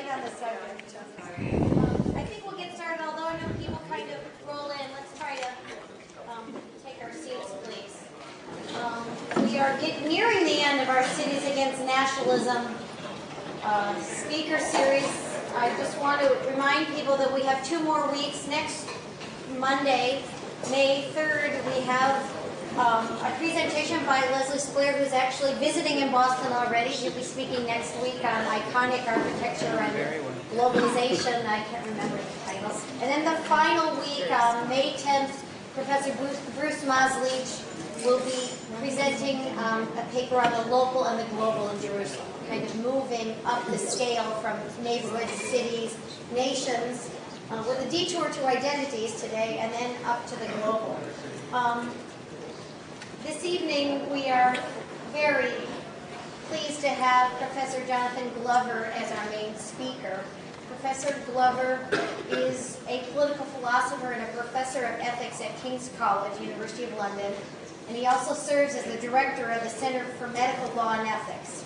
light on the subject. I think we'll get started, although I know people kind of roll in. Let's try to um, take our seats, please. Um, we are get, nearing the end of our Cities Against Nationalism uh, speaker series. I just want to remind people that we have two more weeks. Next Monday, May 3rd, we have um, a presentation by Leslie Sklair, who's actually visiting in Boston already. He'll be speaking next week on iconic architecture and globalization. I can't remember the titles. And then the final week, um, May 10th, Professor Bruce, Bruce Mazlish will be presenting um, a paper on the local and the global in Jerusalem, kind of moving up the scale from neighborhoods, cities, nations, uh, with a detour to identities today, and then up to the global. Um, this evening, we are very pleased to have Professor Jonathan Glover as our main speaker. Professor Glover is a political philosopher and a professor of ethics at King's College, University of London, and he also serves as the director of the Center for Medical Law and Ethics.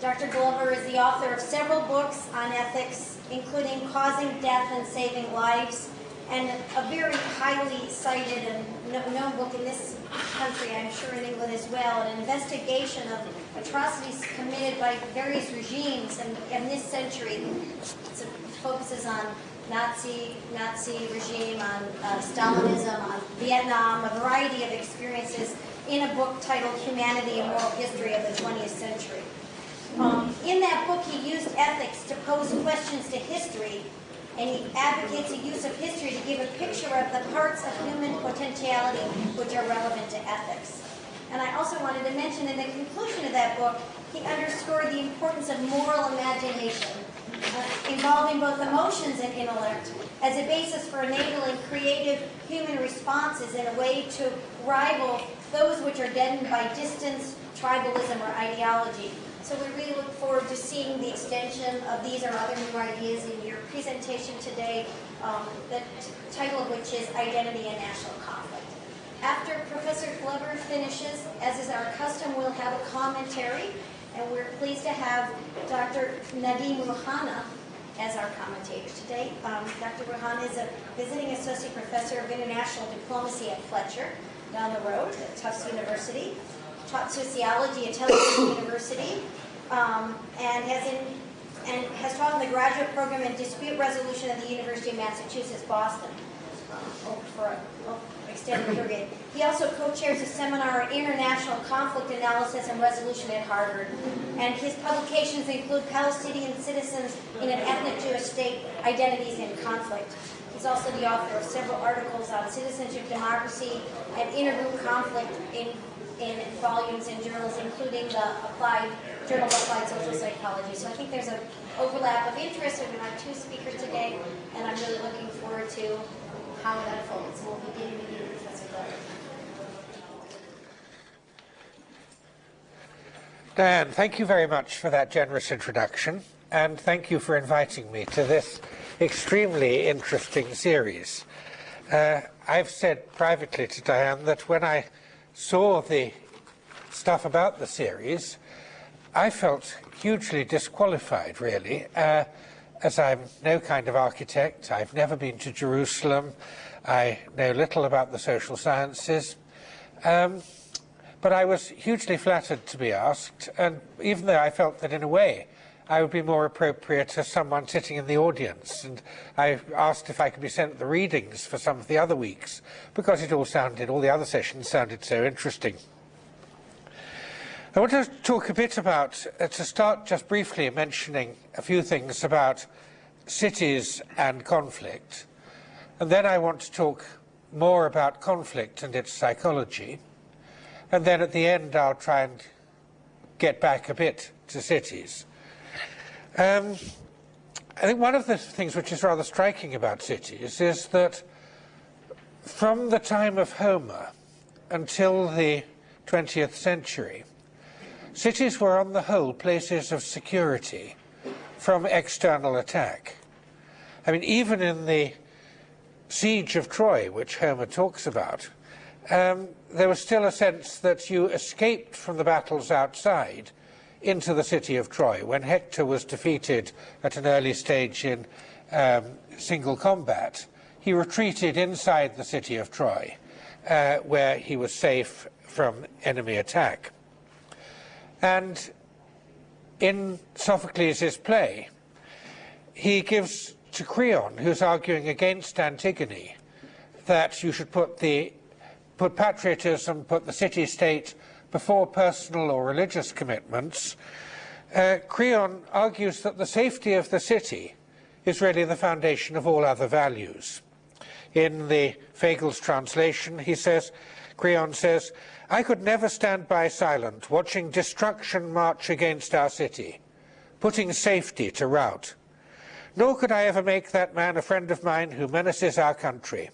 Dr. Glover is the author of several books on ethics, including Causing Death and Saving Lives, and a very highly cited and known book in this country, I'm sure in England as well, an investigation of atrocities committed by various regimes in, in this century. It focuses on Nazi, Nazi regime, on uh, Stalinism, on Vietnam, a variety of experiences in a book titled Humanity and Moral History of the 20th Century. Um, in that book, he used ethics to pose questions to history, and he advocates the use of history to give a picture of the parts of human potentiality which are relevant to ethics. And I also wanted to mention in the conclusion of that book, he underscored the importance of moral imagination, uh, involving both emotions and intellect, as a basis for enabling creative human responses in a way to rival those which are deadened by distance, tribalism, or ideology. So we really look forward to seeing the extension of these or other new ideas in your presentation today, um, the title of which is Identity and National Conflict. After Professor Glover finishes, as is our custom, we'll have a commentary, and we're pleased to have Dr. Nadim Rouhana as our commentator today. Um, Dr. Rouhana is a visiting associate professor of international diplomacy at Fletcher, down the road at Tufts University taught sociology at Tel Aviv University, um, and has in and has taught in the graduate program in dispute resolution at the University of Massachusetts Boston um, for an extended period. He also co-chairs a seminar on international conflict analysis and resolution at Harvard. And his publications include Palestinian citizens in an ethnic Jewish state, identities in conflict. He's also the author of several articles on citizenship, democracy, and intergroup conflict in in volumes in journals, including the applied Journal of Applied Social Psychology. So I think there's an overlap of interest with our two speakers today, and I'm really looking forward to how that unfolds. We'll begin with you, Professor Glover. Diane, thank you very much for that generous introduction, and thank you for inviting me to this extremely interesting series. Uh, I've said privately to Diane that when I saw the stuff about the series, I felt hugely disqualified, really, uh, as I'm no kind of architect. I've never been to Jerusalem. I know little about the social sciences. Um, but I was hugely flattered to be asked, and even though I felt that in a way I would be more appropriate to someone sitting in the audience. And I asked if I could be sent the readings for some of the other weeks, because it all sounded, all the other sessions sounded so interesting. I want to talk a bit about, uh, to start just briefly mentioning a few things about cities and conflict. And then I want to talk more about conflict and its psychology. And then at the end, I'll try and get back a bit to cities. Um, I think one of the things which is rather striking about cities is that from the time of Homer until the 20th century, cities were on the whole places of security from external attack. I mean, even in the siege of Troy, which Homer talks about, um, there was still a sense that you escaped from the battles outside into the city of Troy. When Hector was defeated at an early stage in um, single combat, he retreated inside the city of Troy, uh, where he was safe from enemy attack. And in Sophocles' play, he gives to Creon, who's arguing against Antigone, that you should put the put patriotism, put the city-state before personal or religious commitments. Uh, Creon argues that the safety of the city is really the foundation of all other values. In the Fagles translation, he says, Creon says, I could never stand by silent, watching destruction march against our city, putting safety to rout. Nor could I ever make that man a friend of mine who menaces our country.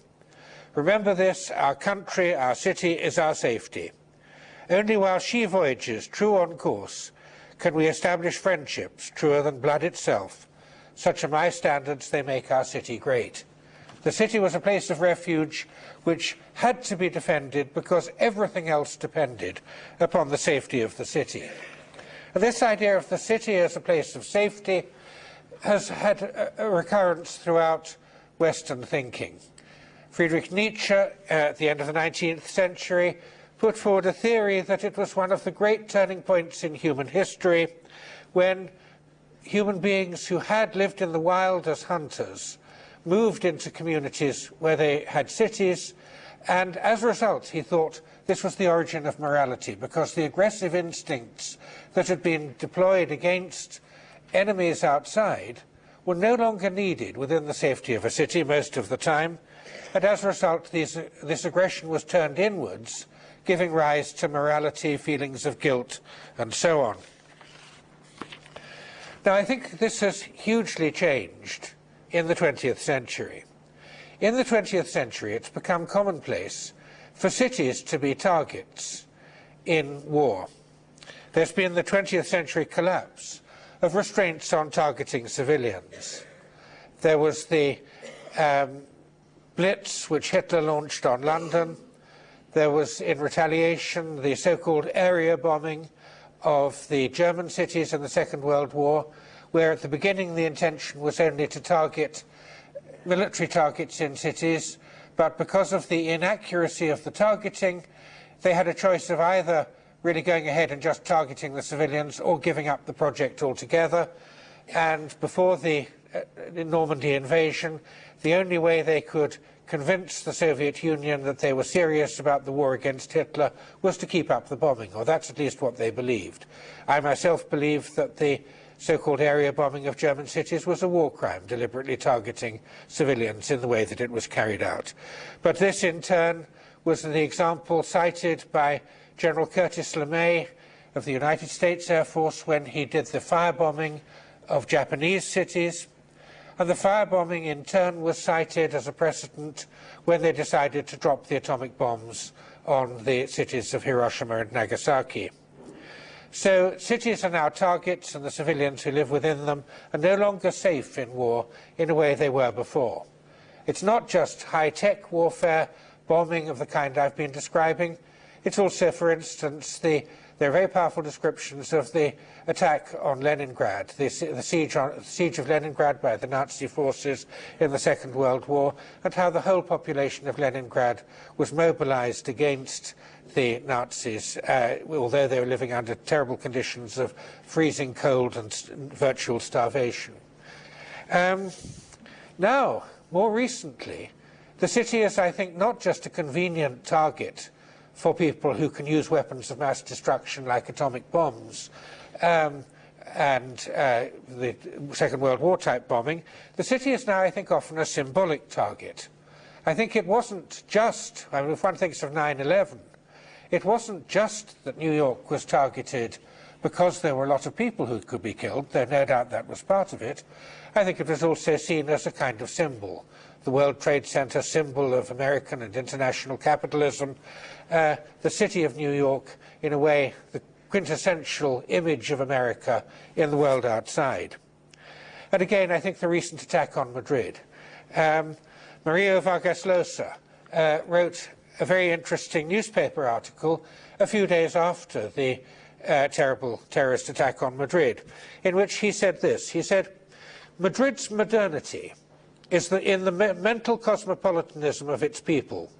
Remember this, our country, our city is our safety. Only while she voyages true on course can we establish friendships truer than blood itself. Such are my standards, they make our city great. The city was a place of refuge which had to be defended because everything else depended upon the safety of the city. This idea of the city as a place of safety has had a, a recurrence throughout Western thinking. Friedrich Nietzsche, uh, at the end of the 19th century, put forward a theory that it was one of the great turning points in human history when human beings who had lived in the wild as hunters moved into communities where they had cities, and as a result, he thought this was the origin of morality, because the aggressive instincts that had been deployed against enemies outside were no longer needed within the safety of a city most of the time, and as a result, these, this aggression was turned inwards, giving rise to morality, feelings of guilt, and so on. Now, I think this has hugely changed in the 20th century. In the 20th century, it's become commonplace for cities to be targets in war. There's been the 20th century collapse of restraints on targeting civilians. There was the um, Blitz, which Hitler launched on London. There was, in retaliation, the so-called area bombing of the German cities in the Second World War, where at the beginning the intention was only to target military targets in cities, but because of the inaccuracy of the targeting, they had a choice of either really going ahead and just targeting the civilians or giving up the project altogether. And before the uh, Normandy invasion, the only way they could convince the Soviet Union that they were serious about the war against Hitler was to keep up the bombing, or that's at least what they believed. I myself believe that the so-called area bombing of German cities was a war crime, deliberately targeting civilians in the way that it was carried out. But this, in turn, was the example cited by General Curtis LeMay of the United States Air Force when he did the firebombing of Japanese cities. And the firebombing, in turn, was cited as a precedent when they decided to drop the atomic bombs on the cities of Hiroshima and Nagasaki. So cities are now targets and the civilians who live within them are no longer safe in war in a way they were before. It's not just high-tech warfare, bombing of the kind I've been describing. It's also, for instance, the there are very powerful descriptions of the attack on Leningrad, the, the siege, on, siege, of Leningrad by the Nazi forces in the Second World War, and how the whole population of Leningrad was mobilized against the Nazis, uh, although they were living under terrible conditions of freezing cold and virtual starvation. Um, now, more recently, the city is, I think, not just a convenient target for people who can use weapons of mass destruction like atomic bombs um, and uh, the Second World War type bombing, the city is now, I think, often a symbolic target. I think it wasn't just, I mean, if one thinks of 9-11, it wasn't just that New York was targeted because there were a lot of people who could be killed, though no doubt that was part of it. I think it was also seen as a kind of symbol the World Trade Center, symbol of American and international capitalism, uh, the city of New York, in a way, the quintessential image of America in the world outside. And again, I think the recent attack on Madrid. Um, Mario Vargas Llosa uh, wrote a very interesting newspaper article a few days after the uh, terrible terrorist attack on Madrid, in which he said this. He said, Madrid's modernity is the, in the me mental cosmopolitanism of its people,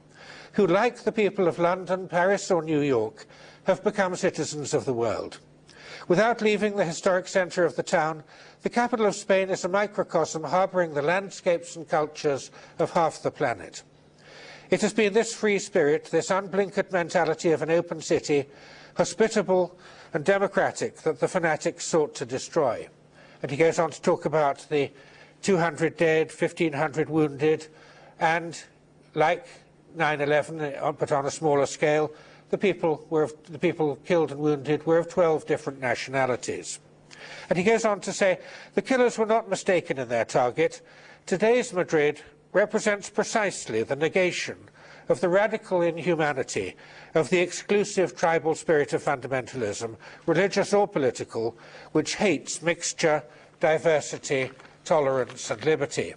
who, like the people of London, Paris or New York, have become citizens of the world. Without leaving the historic centre of the town, the capital of Spain is a microcosm harbouring the landscapes and cultures of half the planet. It has been this free spirit, this unblinkered mentality of an open city, hospitable and democratic, that the fanatics sought to destroy. And he goes on to talk about the 200 dead, 1,500 wounded, and like 9-11, uh, but on a smaller scale, the people, were of, the people killed and wounded were of 12 different nationalities. And he goes on to say, the killers were not mistaken in their target. Today's Madrid represents precisely the negation of the radical inhumanity of the exclusive tribal spirit of fundamentalism, religious or political, which hates mixture, diversity, tolerance and liberty.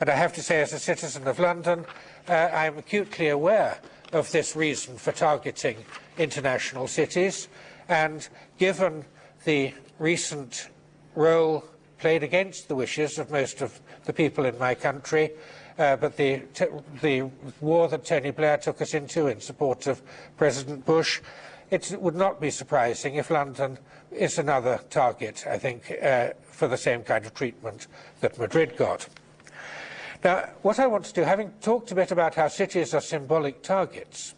And I have to say, as a citizen of London, uh, I'm acutely aware of this reason for targeting international cities. And given the recent role played against the wishes of most of the people in my country, uh, but the, the war that Tony Blair took us into in support of President Bush, it would not be surprising if London is another target, I think, uh, for the same kind of treatment that Madrid got. Now, what I want to do, having talked a bit about how cities are symbolic targets,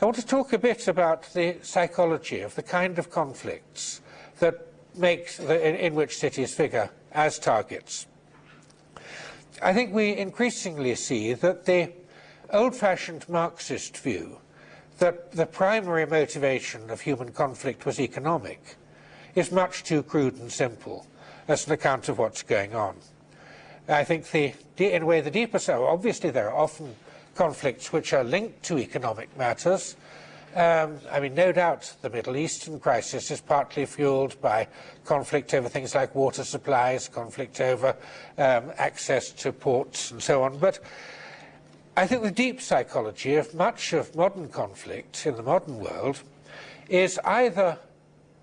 I want to talk a bit about the psychology of the kind of conflicts that the, in, in which cities figure as targets. I think we increasingly see that the old-fashioned Marxist view that the primary motivation of human conflict was economic is much too crude and simple as an account of what's going on. I think the, in way the deeper so, obviously there are often conflicts which are linked to economic matters. Um, I mean, no doubt the Middle Eastern crisis is partly fueled by conflict over things like water supplies, conflict over um, access to ports and so on. But I think the deep psychology of much of modern conflict in the modern world is either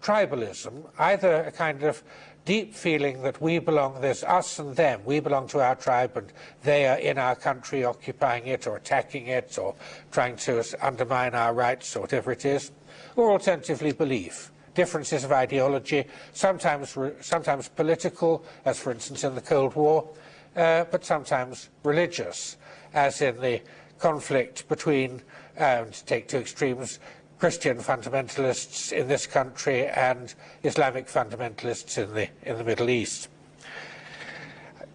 tribalism, either a kind of deep feeling that we belong, there's us and them, we belong to our tribe and they are in our country occupying it or attacking it or trying to undermine our rights or whatever it is, or alternatively belief. Differences of ideology, sometimes, sometimes political, as for instance in the Cold War, uh, but sometimes religious, as in the conflict between, uh, to take two extremes, Christian fundamentalists in this country and Islamic fundamentalists in the, in the Middle East.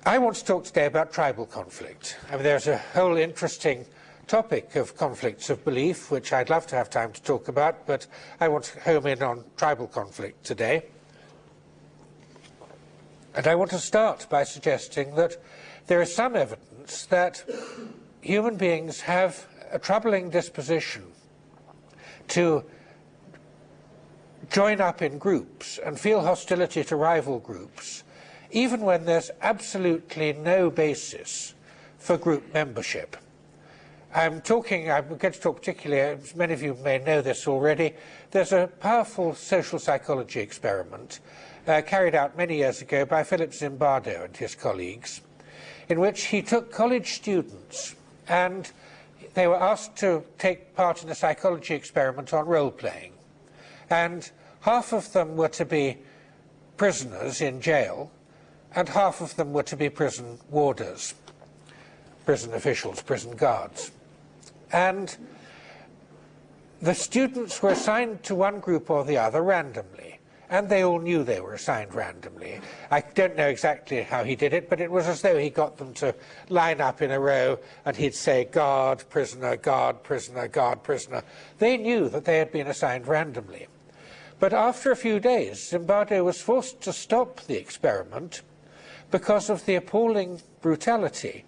I want to talk today about tribal conflict. I mean, there's a whole interesting topic of conflicts of belief, which I'd love to have time to talk about, but I want to home in on tribal conflict today. And I want to start by suggesting that there is some evidence that human beings have a troubling disposition to join up in groups and feel hostility to rival groups, even when there's absolutely no basis for group membership. I'm talking, I'm going to talk particularly, many of you may know this already, there's a powerful social psychology experiment uh, carried out many years ago by Philip Zimbardo and his colleagues, in which he took college students and they were asked to take part in a psychology experiment on role-playing. And half of them were to be prisoners in jail, and half of them were to be prison warders, prison officials, prison guards. And the students were assigned to one group or the other randomly and they all knew they were assigned randomly. I don't know exactly how he did it, but it was as though he got them to line up in a row and he'd say, guard, prisoner, guard, prisoner, guard, prisoner. They knew that they had been assigned randomly. But after a few days, Zimbardo was forced to stop the experiment because of the appalling brutality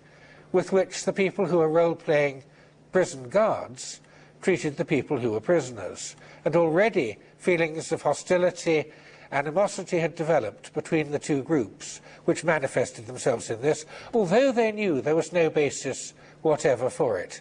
with which the people who were role-playing prison guards treated the people who were prisoners. And already feelings of hostility, animosity had developed between the two groups, which manifested themselves in this, although they knew there was no basis whatever for it.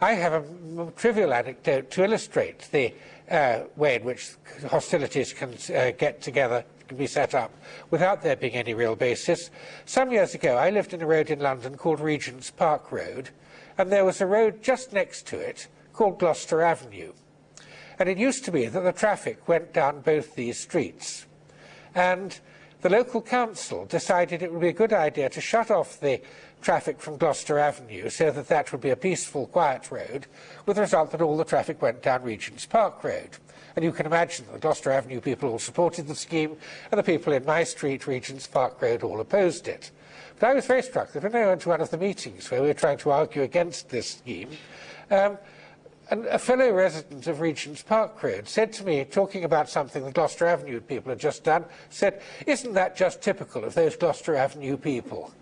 I have a trivial anecdote to illustrate the uh, way in which hostilities can uh, get together, can be set up, without there being any real basis. Some years ago, I lived in a road in London called Regent's Park Road, and there was a road just next to it called Gloucester Avenue. And it used to be that the traffic went down both these streets. And the local council decided it would be a good idea to shut off the traffic from Gloucester Avenue so that that would be a peaceful, quiet road, with the result that all the traffic went down Regent's Park Road. And you can imagine that the Gloucester Avenue people all supported the scheme, and the people in my street, Regent's Park Road, all opposed it. But I was very struck that when I went to one of the meetings where we were trying to argue against this scheme, um, and a fellow resident of Regent's Park Road said to me, talking about something the Gloucester Avenue people had just done, said, isn't that just typical of those Gloucester Avenue people?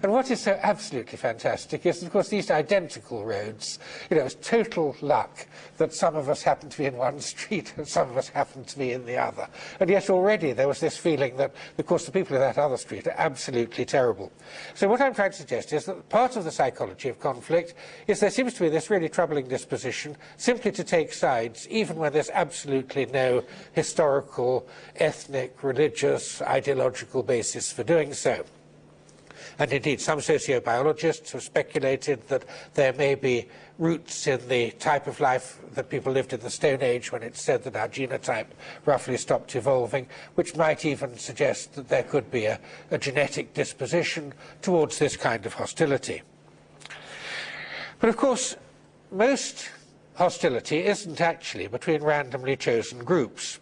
And what is so absolutely fantastic is, of course, these identical roads. You know, it's total luck that some of us happen to be in one street and some of us happen to be in the other. And yet already there was this feeling that, of course, the people in that other street are absolutely terrible. So what I'm trying to suggest is that part of the psychology of conflict is there seems to be this really troubling disposition simply to take sides, even when there's absolutely no historical, ethnic, religious, ideological basis for doing so. And indeed, some sociobiologists have speculated that there may be roots in the type of life that people lived in the Stone Age when it's said that our genotype roughly stopped evolving, which might even suggest that there could be a, a genetic disposition towards this kind of hostility. But of course, most hostility isn't actually between randomly chosen groups.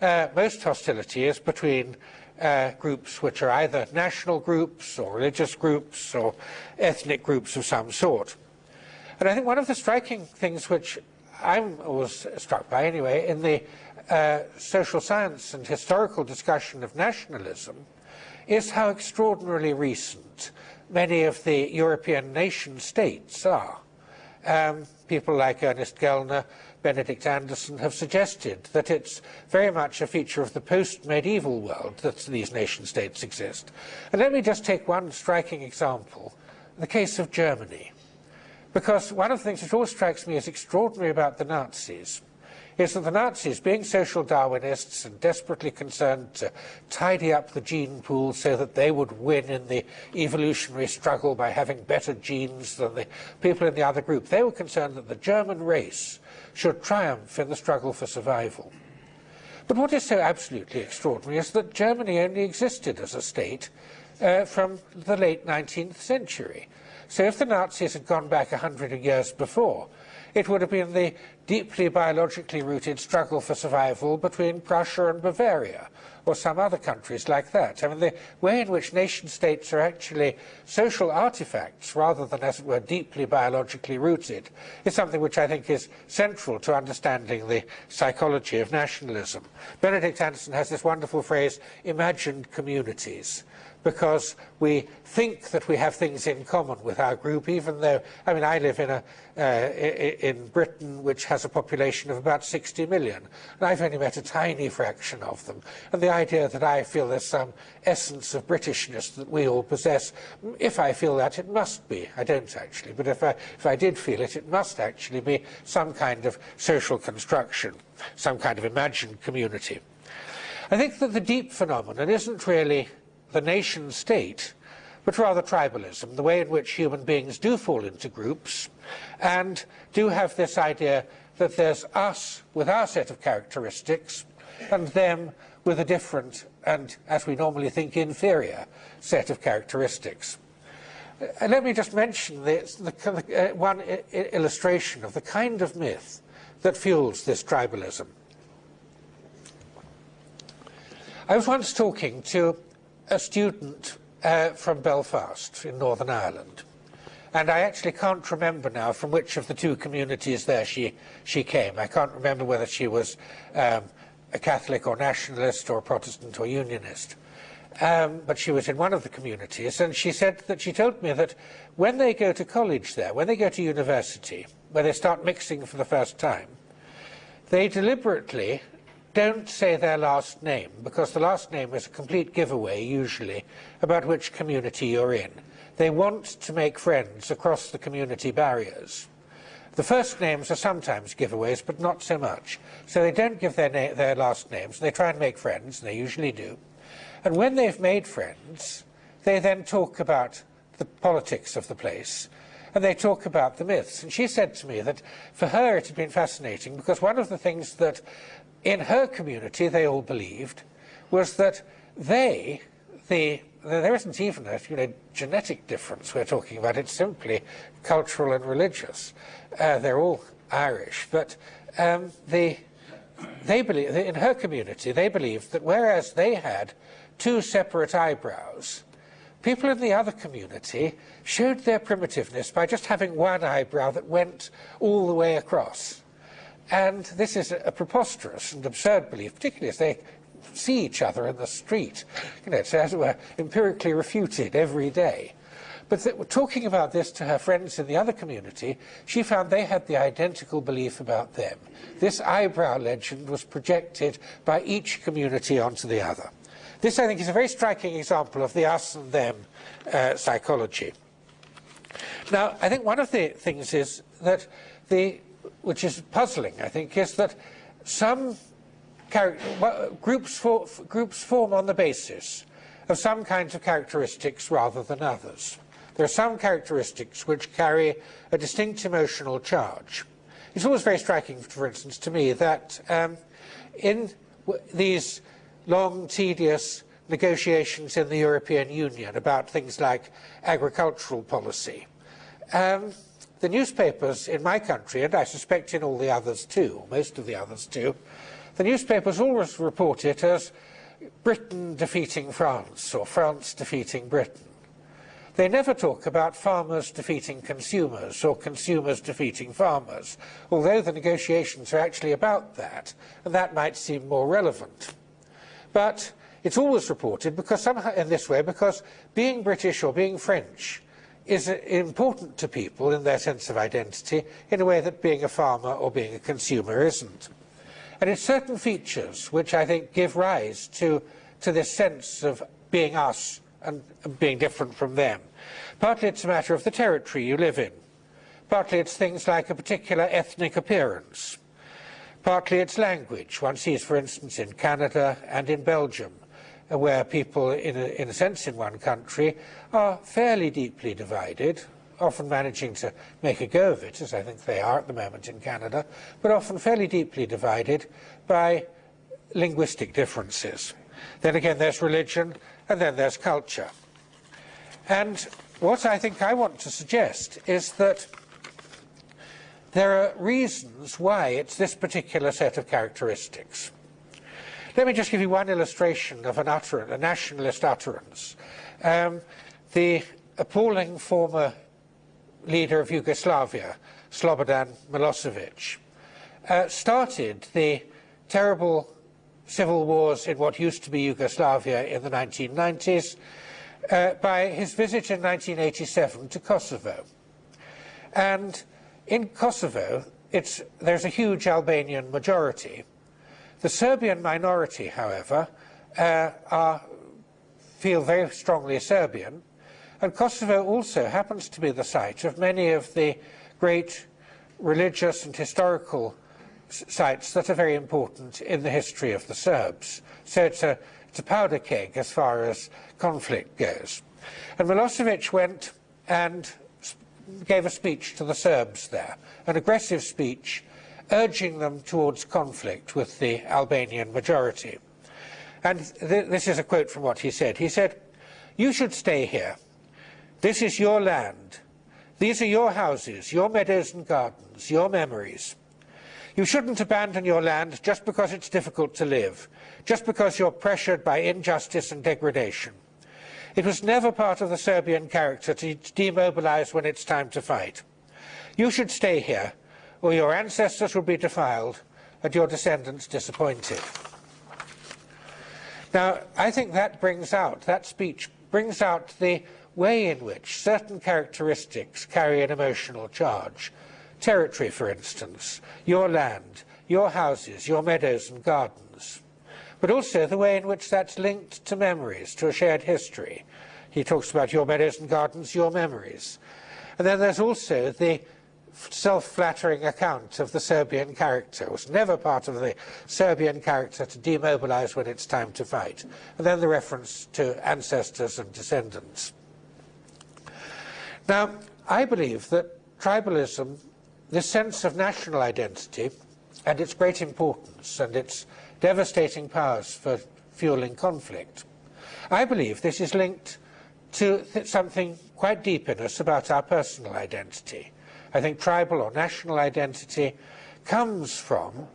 Uh, most hostility is between uh, groups which are either national groups or religious groups or ethnic groups of some sort. And I think one of the striking things which I was struck by anyway in the uh, social science and historical discussion of nationalism is how extraordinarily recent many of the European nation states are. Um, people like Ernest Gellner Benedict Anderson have suggested that it's very much a feature of the post-medieval world that these nation-states exist. And let me just take one striking example, the case of Germany. Because one of the things that always strikes me as extraordinary about the Nazis is that the Nazis, being social Darwinists and desperately concerned to tidy up the gene pool so that they would win in the evolutionary struggle by having better genes than the people in the other group, they were concerned that the German race should triumph in the struggle for survival. But what is so absolutely extraordinary is that Germany only existed as a state uh, from the late 19th century. So if the Nazis had gone back a hundred years before, it would have been the deeply biologically rooted struggle for survival between Prussia and Bavaria, or some other countries like that. I mean, the way in which nation states are actually social artifacts rather than, as it were, deeply biologically rooted is something which I think is central to understanding the psychology of nationalism. Benedict Anderson has this wonderful phrase, imagined communities because we think that we have things in common with our group, even though, I mean, I live in, a, uh, in Britain, which has a population of about 60 million, and I've only met a tiny fraction of them. And the idea that I feel there's some essence of Britishness that we all possess, if I feel that, it must be. I don't actually, but if I, if I did feel it, it must actually be some kind of social construction, some kind of imagined community. I think that the deep phenomenon isn't really the nation state, but rather tribalism, the way in which human beings do fall into groups and do have this idea that there's us with our set of characteristics and them with a different and, as we normally think, inferior set of characteristics. Uh, let me just mention this, the, uh, one illustration of the kind of myth that fuels this tribalism. I was once talking to a student uh, from Belfast in Northern Ireland. And I actually can't remember now from which of the two communities there she, she came. I can't remember whether she was um, a Catholic or nationalist or Protestant or Unionist. Um, but she was in one of the communities, and she said that she told me that when they go to college there, when they go to university, where they start mixing for the first time, they deliberately don't say their last name, because the last name is a complete giveaway, usually, about which community you're in. They want to make friends across the community barriers. The first names are sometimes giveaways, but not so much. So they don't give their, their last names. They try and make friends, and they usually do. And when they've made friends, they then talk about the politics of the place, and they talk about the myths. And she said to me that for her it had been fascinating because one of the things that in her community they all believed was that they, the there isn't even a you know, genetic difference we're talking about, it's simply cultural and religious. Uh, they're all Irish, but um, the, they believe, in her community, they believed that whereas they had two separate eyebrows, people in the other community showed their primitiveness by just having one eyebrow that went all the way across. And this is a, preposterous and absurd belief, particularly as they see each other in the street. You know, it's as it were empirically refuted every day. But talking about this to her friends in the other community, she found they had the identical belief about them. This eyebrow legend was projected by each community onto the other. This, I think, is a very striking example of the us and them uh, psychology. Now, I think one of the things is that the, which is puzzling, I think, is that some groups, for, groups form on the basis of some kinds of characteristics rather than others. There are some characteristics which carry a distinct emotional charge. It's always very striking, for instance, to me that um, in these long, tedious negotiations in the European Union about things like agricultural policy, um, the newspapers in my country, and I suspect in all the others too, most of the others too, the newspapers always report it as Britain defeating France or France defeating Britain. They never talk about farmers defeating consumers or consumers defeating farmers, although the negotiations are actually about that, and that might seem more relevant. But it's always reported because somehow in this way, because being British or being French is important to people in their sense of identity in a way that being a farmer or being a consumer isn't. And it's certain features which I think give rise to, to this sense of being us and being different from them. Partly it's a matter of the territory you live in. Partly it's things like a particular ethnic appearance. Partly it's language. One sees, for instance, in Canada and in Belgium, where people, in a, in a sense, in one country, are fairly deeply divided, often managing to make a go of it, as I think they are at the moment in Canada, but often fairly deeply divided by linguistic differences. Then again, there's religion, and then there's culture. And what I think I want to suggest is that there are reasons why it's this particular set of characteristics. Let me just give you one illustration of an utterance, a nationalist utterance. Um, the appalling former leader of Yugoslavia, Slobodan Milosevic, uh, started the terrible civil wars in what used to be Yugoslavia in the 1990s uh, by his visit in 1987 to Kosovo. And in Kosovo, there's a huge Albanian majority. The Serbian minority, however, uh, are, feel very strongly Serbian, and Kosovo also happens to be the site of many of the great religious and historical sites that are very important in the history of the Serbs. So it's a, it's a powder keg as far as conflict goes. And Milosevic went and gave a speech to the Serbs there, an aggressive speech urging them towards conflict with the Albanian majority. And th this is a quote from what he said. He said, you should stay here this is your land. These are your houses, your meadows and gardens, your memories. You shouldn't abandon your land just because it's difficult to live, just because you're pressured by injustice and degradation. It was never part of the Serbian character to demobilize when it's time to fight. You should stay here, or your ancestors will be defiled and your descendants disappointed. Now, I think that brings out, that speech brings out the way in which certain characteristics carry an emotional charge. Territory, for instance, your land, your houses, your meadows and gardens. But also the way in which that's linked to memories, to a shared history. He talks about your meadows and gardens, your memories. And then there's also the self-flattering account of the Serbian character. It was never part of the Serbian character to demobilize when it's time to fight. And then the reference to ancestors and descendants. Now, I believe that tribalism, this sense of national identity, and its great importance and its devastating powers for fueling conflict, I believe this is linked to something quite deep in us about our personal identity. I think tribal or national identity comes from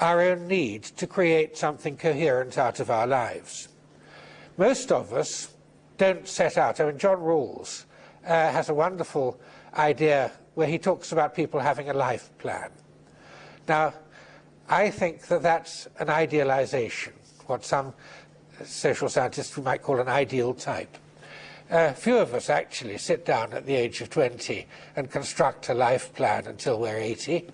our own need to create something coherent out of our lives. Most of us don't set out. I mean, John Rawls uh, has a wonderful idea where he talks about people having a life plan. Now, I think that that's an idealization, what some social scientists might call an ideal type. Uh, few of us actually sit down at the age of 20 and construct a life plan until we're 80.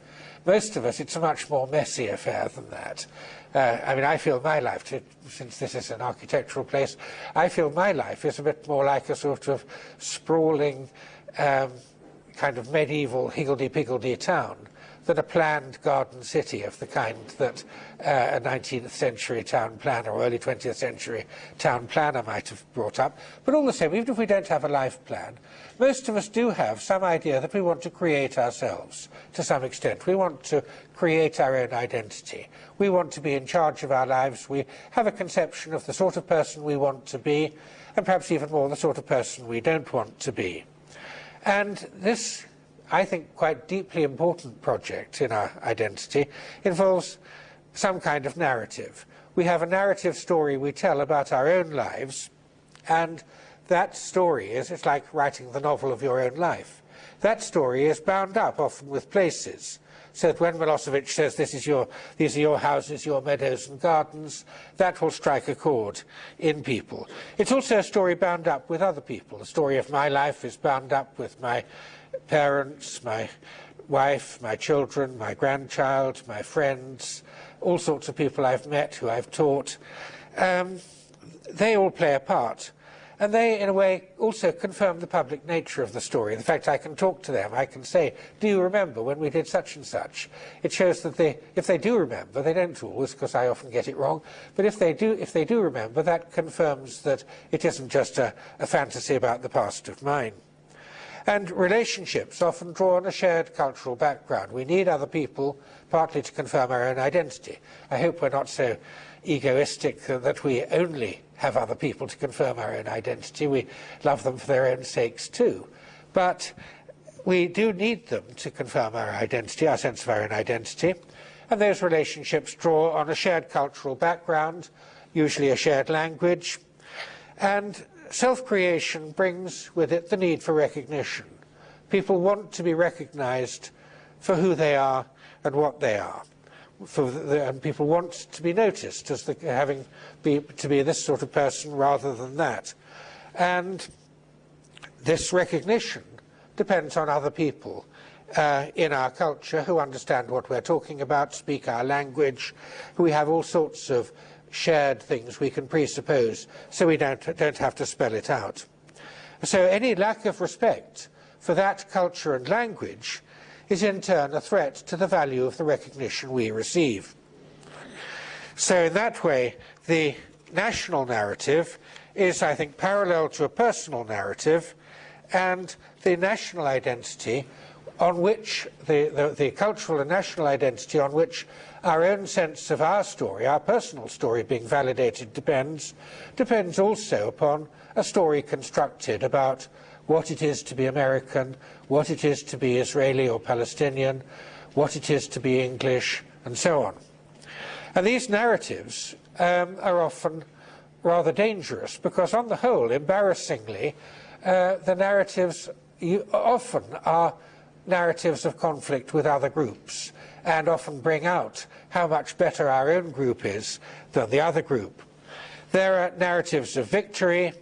Most of us, it's a much more messy affair than that. Uh, I mean, I feel my life, since this is an architectural place, I feel my life is a bit more like a sort of sprawling, um, kind of medieval higgledy-piggledy town than a planned garden city of the kind that uh, a 19th century town planner or early 20th century town planner might have brought up. But all the same, even if we don't have a life plan, most of us do have some idea that we want to create ourselves to some extent. We want to create our own identity. We want to be in charge of our lives. We have a conception of the sort of person we want to be, and perhaps even more the sort of person we don't want to be. And this I think, quite deeply important project in our identity involves some kind of narrative. We have a narrative story we tell about our own lives, and that story is, it's like writing the novel of your own life. That story is bound up often with places, so that when Milosevic says this is your, these are your houses, your meadows and gardens, that will strike a chord in people. It's also a story bound up with other people. The story of my life is bound up with my parents, my wife, my children, my grandchild, my friends, all sorts of people I've met who I've taught. Um, they all play a part. And they, in a way, also confirm the public nature of the story. In fact I can talk to them, I can say, do you remember when we did such and such? It shows that they, if they do remember, they don't always, because I often get it wrong, but if they do, if they do remember, that confirms that it isn't just a, a fantasy about the past of mine. And relationships often draw on a shared cultural background. We need other people, partly to confirm our own identity. I hope we're not so egoistic that we only have other people to confirm our own identity. We love them for their own sakes too. But we do need them to confirm our identity, our sense of our own identity. And those relationships draw on a shared cultural background, usually a shared language, and self-creation brings with it the need for recognition. People want to be recognized for who they are and what they are. The, and people want to be noticed as the, having be, to be this sort of person rather than that. And this recognition depends on other people uh, in our culture who understand what we're talking about, speak our language, we have all sorts of shared things we can presuppose so we don't, don't have to spell it out. So any lack of respect for that culture and language is in turn a threat to the value of the recognition we receive. So in that way, the national narrative is, I think, parallel to a personal narrative, and the national identity on which, the, the, the cultural and national identity on which our own sense of our story, our personal story being validated depends, depends also upon a story constructed about what it is to be American, what it is to be Israeli or Palestinian, what it is to be English, and so on. And these narratives um, are often rather dangerous because, on the whole, embarrassingly, uh, the narratives often are narratives of conflict with other groups and often bring out how much better our own group is than the other group. There are narratives of victory,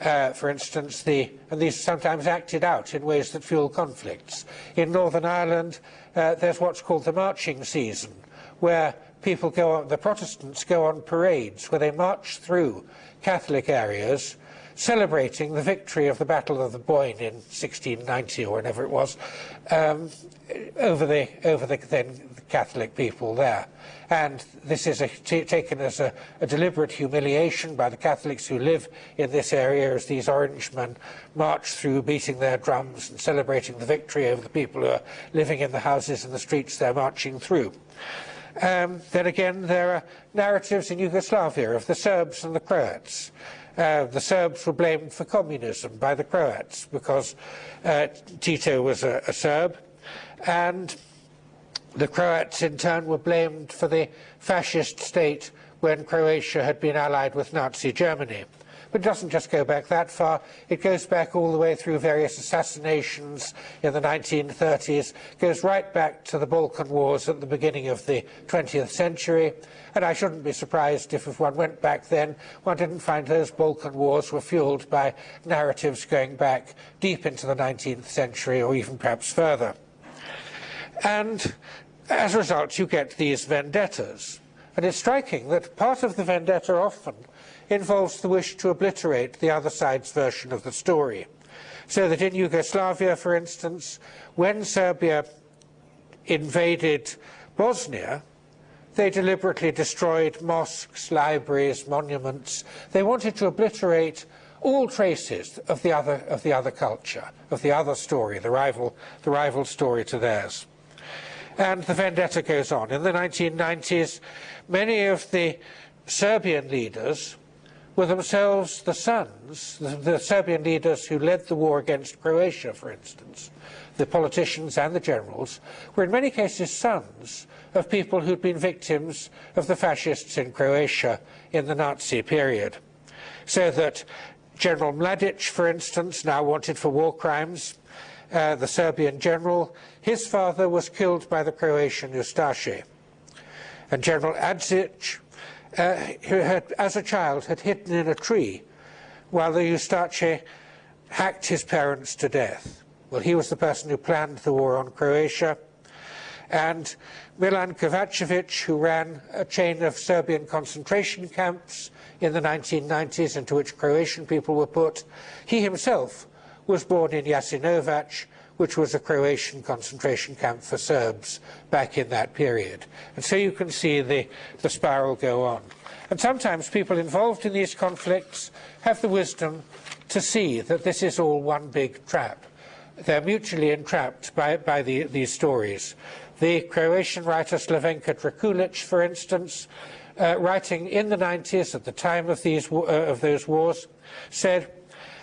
uh, for instance, the, and these are sometimes acted out in ways that fuel conflicts. In Northern Ireland, uh, there's what's called the marching season, where people go on, the Protestants go on parades, where they march through Catholic areas celebrating the victory of the Battle of the Boyne in 1690 or whenever it was um, over the over the then Catholic people there. And this is a, taken as a, a, deliberate humiliation by the Catholics who live in this area as these Orangemen march through beating their drums and celebrating the victory over the people who are living in the houses and the streets they're marching through. Um, then again, there are narratives in Yugoslavia of the Serbs and the Croats. Uh, the Serbs were blamed for communism by the Croats because uh, Tito was a, a Serb and the Croats, in turn, were blamed for the fascist state when Croatia had been allied with Nazi Germany. But it doesn't just go back that far. It goes back all the way through various assassinations in the 1930s, goes right back to the Balkan Wars at the beginning of the 20th century. And I shouldn't be surprised if, if one went back then, one didn't find those Balkan Wars were fueled by narratives going back deep into the 19th century or even perhaps further. And as a result, you get these vendettas. And it's striking that part of the vendetta often involves the wish to obliterate the other side's version of the story. So that in Yugoslavia, for instance, when Serbia invaded Bosnia, they deliberately destroyed mosques, libraries, monuments. They wanted to obliterate all traces of the other, of the other culture, of the other story, the rival, the rival story to theirs. And the vendetta goes on. In the 1990s, many of the Serbian leaders were themselves the sons, the, the, Serbian leaders who led the war against Croatia, for instance, the politicians and the generals, were in many cases sons of people who'd been victims of the fascists in Croatia in the Nazi period. So that General Mladic, for instance, now wanted for war crimes, uh, the Serbian general, his father was killed by the Croatian Ustaše. And General Adzic, uh, who had, as a child, had hidden in a tree while the Ustaše hacked his parents to death. Well, he was the person who planned the war on Croatia. And Milan Kovacevic, who ran a chain of Serbian concentration camps in the 1990s into which Croatian people were put, he himself was born in Jasenovac, which was a Croatian concentration camp for Serbs back in that period. And so you can see the, the spiral go on. And sometimes people involved in these conflicts have the wisdom to see that this is all one big trap. They're mutually entrapped by, by the, these stories. The Croatian writer Slavenka Drakulic, for instance, uh, writing in the 90s at the time of, these, uh, of those wars, said,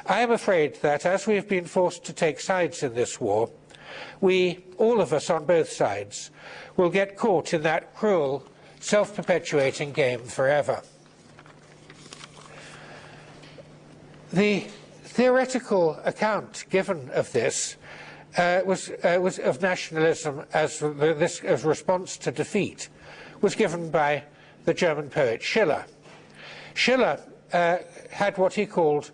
I am afraid that as we have been forced to take sides in this war, we, all of us on both sides, will get caught in that cruel, self-perpetuating game forever. The theoretical account given of this uh, was, uh, was, of nationalism as this as response to defeat was given by the German poet Schiller. Schiller uh, had what he called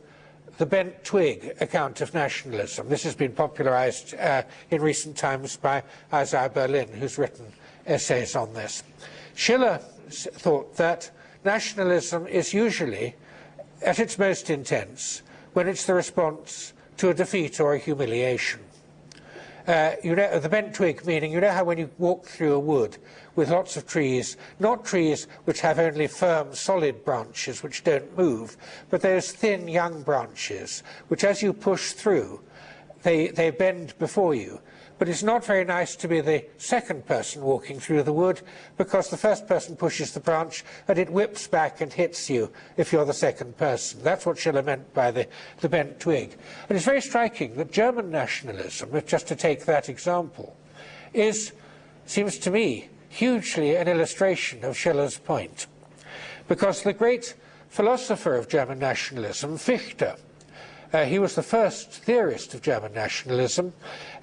the bent twig account of nationalism. This has been popularized uh, in recent times by Isaiah Berlin, who's written essays on this. Schiller thought that nationalism is usually at its most intense when it's the response to a defeat or a humiliation. Uh, you know, the bent twig meaning, you know how when you walk through a wood with lots of trees, not trees which have only firm, solid branches which don't move, but those thin, young branches, which as you push through, they, they bend before you. But it's not very nice to be the second person walking through the wood because the first person pushes the branch and it whips back and hits you if you're the second person. That's what Schiller meant by the, the bent twig. And it's very striking that German nationalism, just to take that example, is, seems to me, hugely an illustration of Schiller's point. Because the great philosopher of German nationalism, Fichte, he was the first theorist of German nationalism.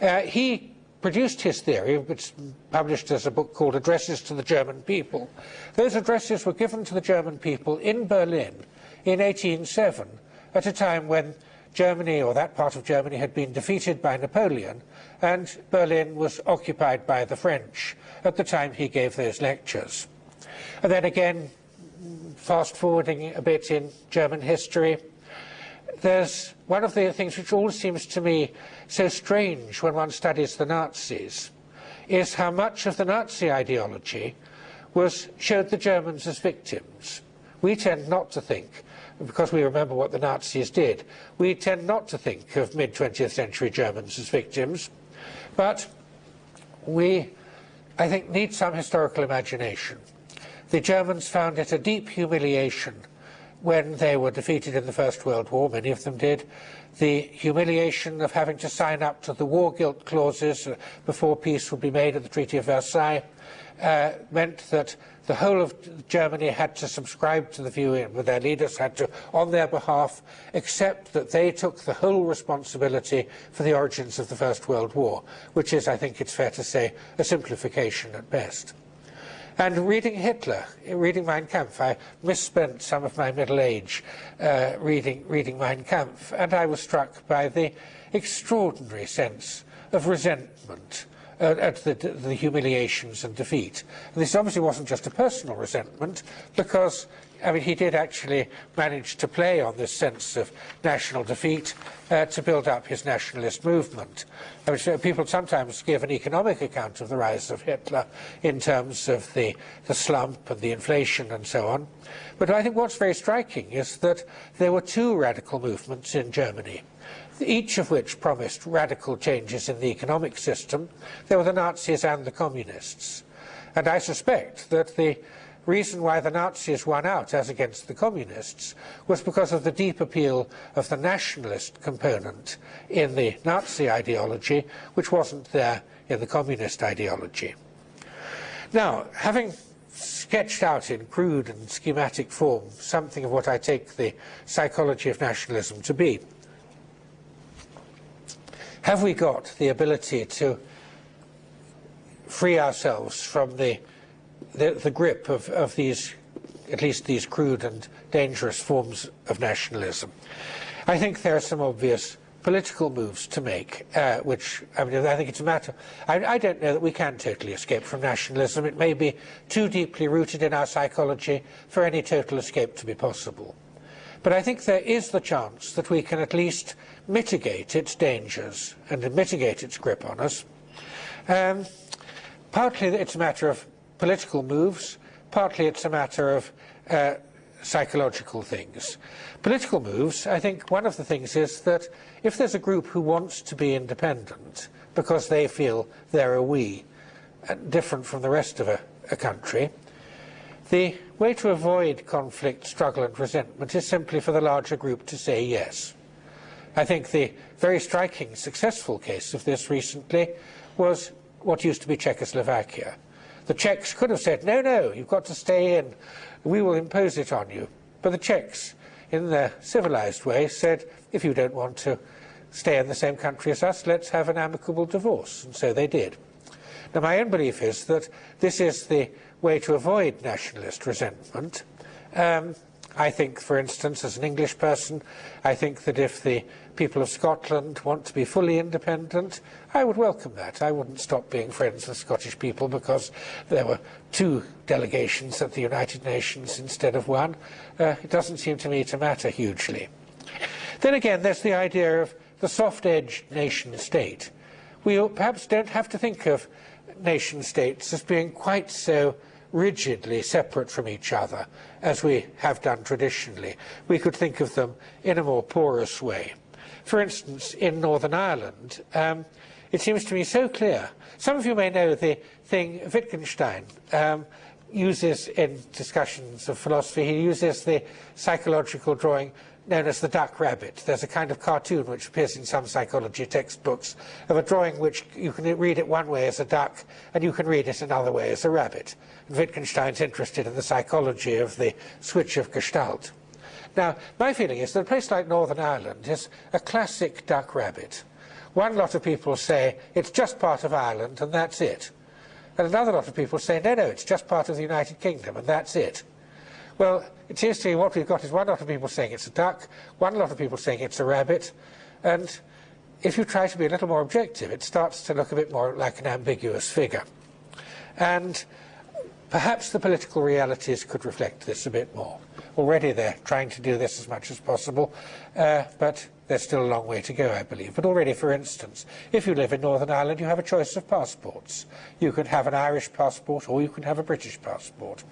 Uh, he produced his theory, which published as a book called Addresses to the German People. Those addresses were given to the German people in Berlin in 1807, at a time when Germany, or that part of Germany, had been defeated by Napoleon, and Berlin was occupied by the French at the time he gave those lectures. And then again, fast forwarding a bit in German history, there's one of the things which always seems to me so strange when one studies the Nazis is how much of the Nazi ideology was showed the Germans as victims. We tend not to think, because we remember what the Nazis did, we tend not to think of mid-20th century Germans as victims, but we, I think, need some historical imagination. The Germans found it a deep humiliation when they were defeated in the First World War, many of them did, the humiliation of having to sign up to the war guilt clauses before peace would be made at the Treaty of Versailles uh, meant that the whole of Germany had to subscribe to the view, and their leaders had to, on their behalf, accept that they took the whole responsibility for the origins of the First World War, which is, I think it's fair to say, a simplification at best. And reading Hitler, reading Mein Kampf, I misspent some of my middle age uh, reading, reading Mein Kampf, and I was struck by the extraordinary sense of resentment uh, at the, the, humiliations and defeat. And this obviously wasn't just a personal resentment, because I mean, he did actually manage to play on this sense of national defeat uh, to build up his nationalist movement. I mean, so people sometimes give an economic account of the rise of Hitler in terms of the, the slump and the inflation and so on. But I think what's very striking is that there were two radical movements in Germany each of which promised radical changes in the economic system. There were the Nazis and the communists. And I suspect that the reason why the Nazis won out as against the communists was because of the deep appeal of the nationalist component in the Nazi ideology, which wasn't there in the communist ideology. Now, having sketched out in crude and schematic form something of what I take the psychology of nationalism to be, have we got the ability to free ourselves from the the, the grip of, of these, at least these crude and dangerous forms of nationalism. I think there are some obvious political moves to make, uh, which I mean, I think it's a matter. I, I, don't know that we can totally escape from nationalism. It may be too deeply rooted in our psychology for any total escape to be possible. But I think there is the chance that we can at least mitigate its dangers and mitigate its grip on us. Um, partly it's a matter of political moves, partly it's a matter of uh, psychological things. Political moves, I think one of the things is that if there's a group who wants to be independent because they feel they're a we, uh, different from the rest of a, a country, the way to avoid conflict, struggle and resentment is simply for the larger group to say yes. I think the very striking successful case of this recently was what used to be Czechoslovakia. The Czechs could have said, no, no, you've got to stay in. We will impose it on you. But the Czechs, in their civilized way, said, if you don't want to stay in the same country as us, let's have an amicable divorce. And so they did. Now, my own belief is that this is the way to avoid nationalist resentment. Um, I think, for instance, as an English person, I think that if the people of Scotland want to be fully independent, I would welcome that. I wouldn't stop being friends with Scottish people because there were two delegations at the United Nations instead of one. Uh, it doesn't seem to me to matter hugely. Then again, there's the idea of the soft-edged nation-state. We perhaps don't have to think of nation-states as being quite so rigidly separate from each other, as we have done traditionally. We could think of them in a more porous way. For instance, in Northern Ireland, um, it seems to me so clear. Some of you may know the thing Wittgenstein um, uses in discussions of philosophy. He uses the psychological drawing known as the duck rabbit. There's a kind of cartoon which appears in some psychology textbooks of a drawing which you can read it one way as a duck and you can read it another way as a rabbit. And Wittgenstein's interested in the psychology of the switch of gestalt. Now, my feeling is that a place like Northern Ireland is a classic duck rabbit. One lot of people say it's just part of Ireland and that's it. And another lot of people say, no, no, it's just part of the United Kingdom and that's it. Well, it seems to me what we've got is one lot of people saying it's a duck, one lot of people saying it's a rabbit, and if you try to be a little more objective, it starts to look a bit more like an ambiguous figure. And perhaps the political realities could reflect this a bit more. Already they're trying to do this as much as possible, uh, but there's still a long way to go, I believe. But already, for instance, if you live in Northern Ireland, you have a choice of passports. You could have an Irish passport or you can have a British passport.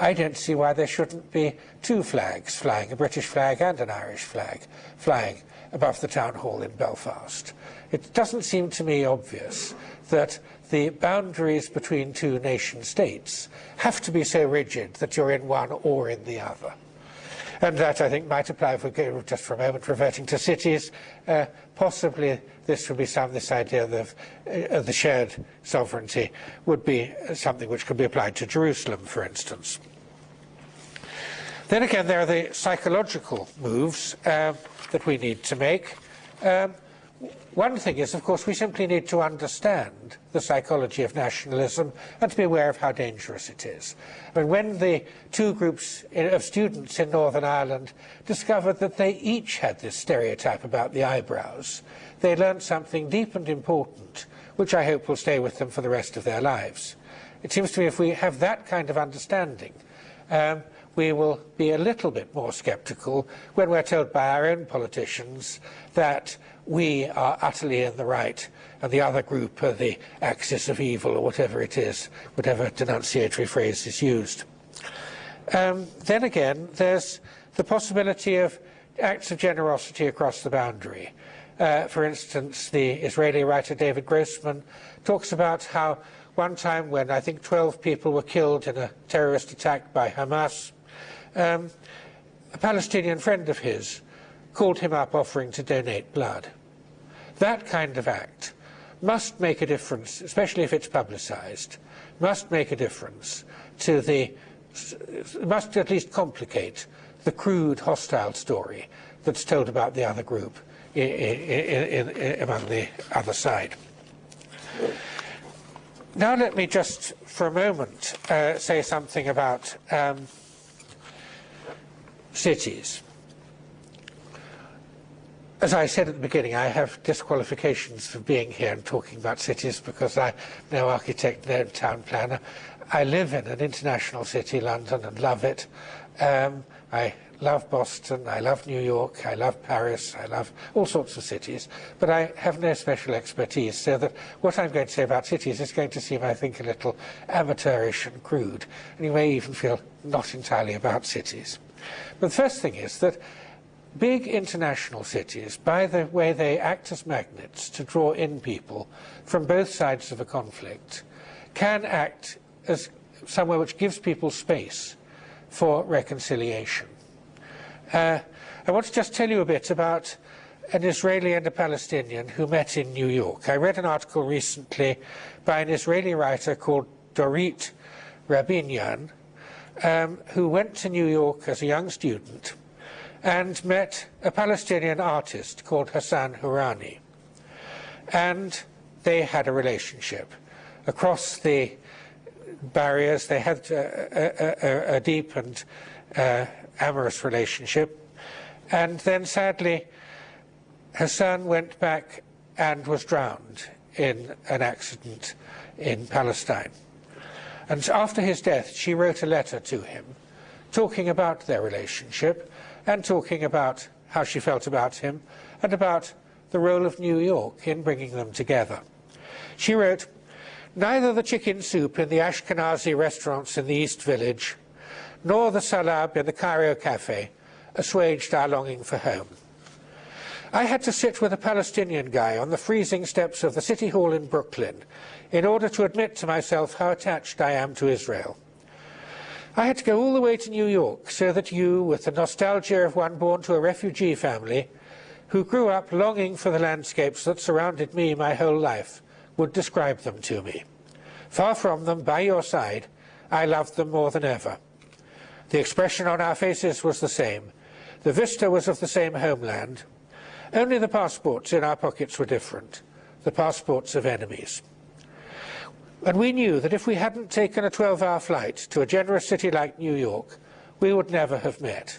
I don't see why there shouldn't be two flags flying, a British flag and an Irish flag, flying above the town hall in Belfast. It doesn't seem to me obvious that the boundaries between two nation states have to be so rigid that you're in one or in the other. And that, I think, might apply, if we go just for a moment, reverting to cities. Uh, possibly this would be some, this idea of uh, the shared sovereignty would be something which could be applied to Jerusalem, for instance. Then again, there are the psychological moves uh, that we need to make. Um, one thing is, of course, we simply need to understand the psychology of nationalism and to be aware of how dangerous it is. I mean, when the two groups of students in Northern Ireland discovered that they each had this stereotype about the eyebrows, they learned something deep and important, which I hope will stay with them for the rest of their lives. It seems to me if we have that kind of understanding, um, we will be a little bit more sceptical when we're told by our own politicians that we are utterly in the right and the other group are the axis of evil or whatever it is, whatever denunciatory phrase is used. Um, then again, there's the possibility of acts of generosity across the boundary. Uh, for instance, the Israeli writer David Grossman talks about how one time when I think 12 people were killed in a terrorist attack by Hamas, um, a Palestinian friend of his called him up offering to donate blood. That kind of act must make a difference, especially if it's publicised, must make a difference to the, must at least complicate the crude, hostile story that's told about the other group in, in, in, among the other side. Now let me just, for a moment, uh, say something about um, cities. As I said at the beginning, I have disqualifications for being here and talking about cities because I'm no architect, no town planner. I live in an international city, London, and love it. Um, I love Boston, I love New York, I love Paris, I love all sorts of cities, but I have no special expertise, so that what I'm going to say about cities is going to seem, I think, a little amateurish and crude, and you may even feel not entirely about cities. But the first thing is that big international cities, by the way they act as magnets to draw in people from both sides of a conflict, can act as somewhere which gives people space for reconciliation. Uh, I want to just tell you a bit about an Israeli and a Palestinian who met in New York. I read an article recently by an Israeli writer called Dorit Rabinyan, um, who went to New York as a young student and met a Palestinian artist called Hassan Hourani. And they had a relationship. Across the barriers, they had a, a, a deep and uh, amorous relationship. And then sadly, Hassan went back and was drowned in an accident in Palestine. And after his death, she wrote a letter to him talking about their relationship and talking about how she felt about him and about the role of New York in bringing them together. She wrote, Neither the chicken soup in the Ashkenazi restaurants in the East Village, nor the salab in the Cairo Cafe assuaged our longing for home. I had to sit with a Palestinian guy on the freezing steps of the City Hall in Brooklyn in order to admit to myself how attached I am to Israel. I had to go all the way to New York so that you, with the nostalgia of one born to a refugee family, who grew up longing for the landscapes that surrounded me my whole life, would describe them to me. Far from them, by your side, I loved them more than ever. The expression on our faces was the same. The vista was of the same homeland. Only the passports in our pockets were different, the passports of enemies. And we knew that if we hadn't taken a 12-hour flight to a generous city like New York, we would never have met.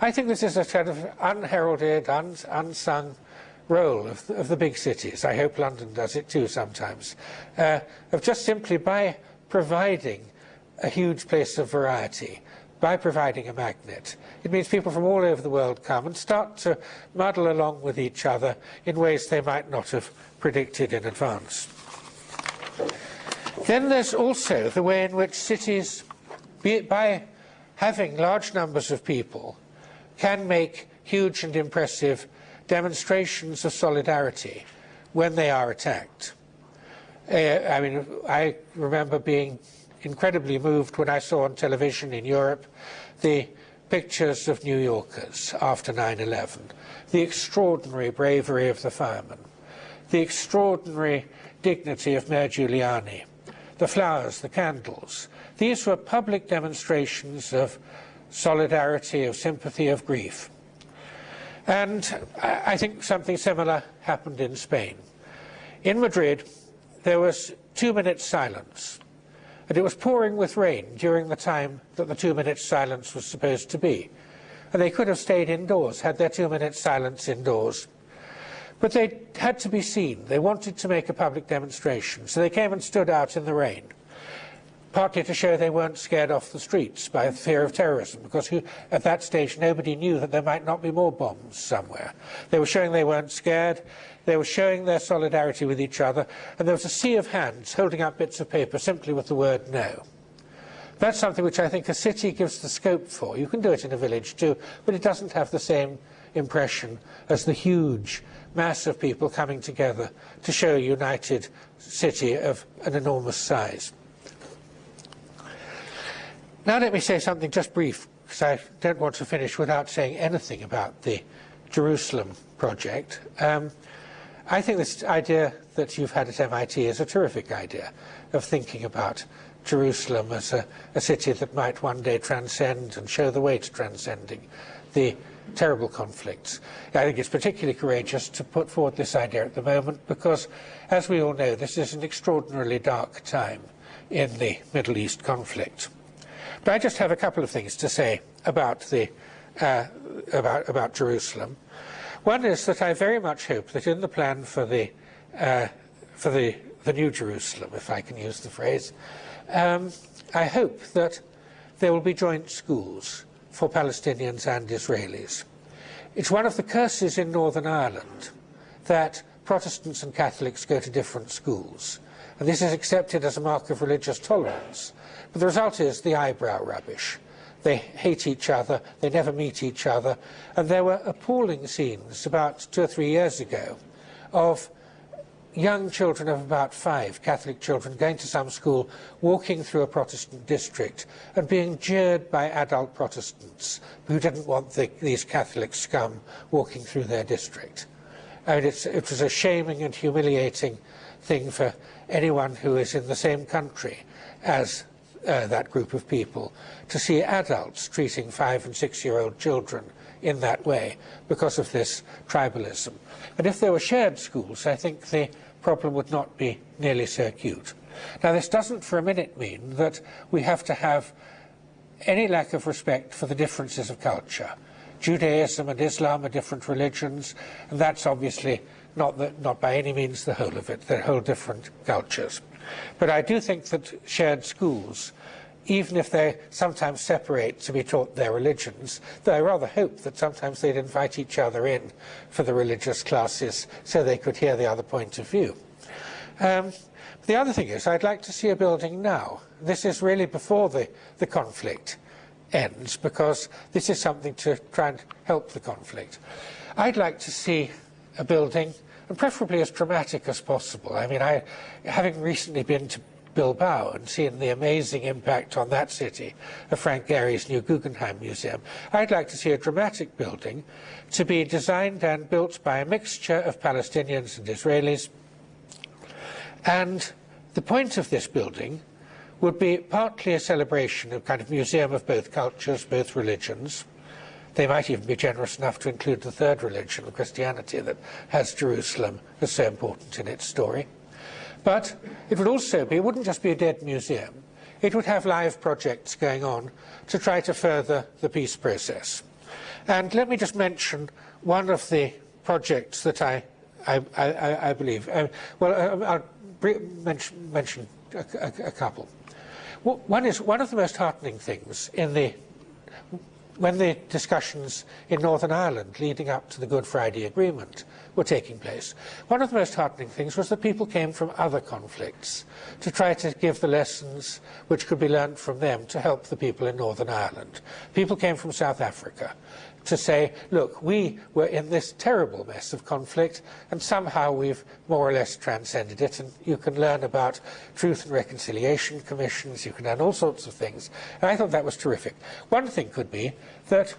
I think this is a kind of unheralded, un unsung role of, of, the big cities. I hope London does it too sometimes. Uh, of just simply by providing a huge place of variety, by providing a magnet. It means people from all over the world come and start to muddle along with each other in ways they might not have predicted in advance. Then there's also the way in which cities, by having large numbers of people, can make huge and impressive demonstrations of solidarity when they are attacked. Uh, I mean, I remember being incredibly moved when I saw on television in Europe the pictures of New Yorkers after 9-11, the extraordinary bravery of the firemen, the extraordinary dignity of Mayor Giuliani, the flowers, the candles. These were public demonstrations of solidarity, of sympathy, of grief. And I think something similar happened in Spain. In Madrid, there was two minutes silence. And it was pouring with rain during the time that the two minutes silence was supposed to be. And they could have stayed indoors, had their two minutes silence indoors. But they had to be seen. They wanted to make a public demonstration. So they came and stood out in the rain, partly to show they weren't scared off the streets by fear of terrorism, because who, at that stage nobody knew that there might not be more bombs somewhere. They were showing they weren't scared. They were showing their solidarity with each other. And there was a sea of hands holding up bits of paper simply with the word no. That's something which I think a city gives the scope for. You can do it in a village too, but it doesn't have the same impression as the huge mass of people coming together to show a united city of an enormous size. Now let me say something just brief, because I don't want to finish without saying anything about the Jerusalem project. Um, I think this idea that you've had at MIT is a terrific idea of thinking about Jerusalem as a, a city that might one day transcend and show the way to transcending the terrible conflicts. I think it's particularly courageous to put forward this idea at the moment because, as we all know, this is an extraordinarily dark time in the Middle East conflict. But I just have a couple of things to say about, the, uh, about, about Jerusalem. One is that I very much hope that in the plan for the, uh, for the, the New Jerusalem, if I can use the phrase, um, I hope that there will be joint schools for Palestinians and Israelis. It's one of the curses in Northern Ireland that Protestants and Catholics go to different schools. And this is accepted as a mark of religious tolerance. But the result is the eyebrow rubbish. They hate each other, they never meet each other. And there were appalling scenes about two or three years ago of young children of about five, Catholic children, going to some school, walking through a Protestant district and being jeered by adult Protestants who didn't want the, these Catholic scum walking through their district. I mean, it was a shaming and humiliating thing for anyone who is in the same country as uh, that group of people to see adults treating five and six year old children in that way because of this tribalism. And if there were shared schools, I think the problem would not be nearly so acute. Now, this doesn't for a minute mean that we have to have any lack of respect for the differences of culture. Judaism and Islam are different religions, and that's obviously not, the, not by any means the whole of it. They're whole different cultures. But I do think that shared schools even if they sometimes separate to be taught their religions, though I rather hope that sometimes they'd invite each other in for the religious classes so they could hear the other point of view. Um, the other thing is I'd like to see a building now. This is really before the, the conflict ends because this is something to try and help the conflict. I'd like to see a building and preferably as dramatic as possible. I mean, I, having recently been to Bilbao and seen the amazing impact on that city of Frank Gehry's new Guggenheim Museum. I'd like to see a dramatic building to be designed and built by a mixture of Palestinians and Israelis. And the point of this building would be partly a celebration, of kind of museum of both cultures, both religions. They might even be generous enough to include the third religion, Christianity, that has Jerusalem as so important in its story. But it would also be, it wouldn't just be a dead museum. It would have live projects going on to try to further the peace process. And let me just mention one of the projects that I, I, I, I believe. Uh, well, uh, I'll mention, mention a, a, a, couple. One is one of the most heartening things in the when the discussions in Northern Ireland leading up to the Good Friday Agreement were taking place, one of the most heartening things was that people came from other conflicts to try to give the lessons which could be learned from them to help the people in Northern Ireland. People came from South Africa to say, look, we were in this terrible mess of conflict and somehow we've more or less transcended it and you can learn about truth and reconciliation commissions, you can learn all sorts of things. And I thought that was terrific. One thing could be that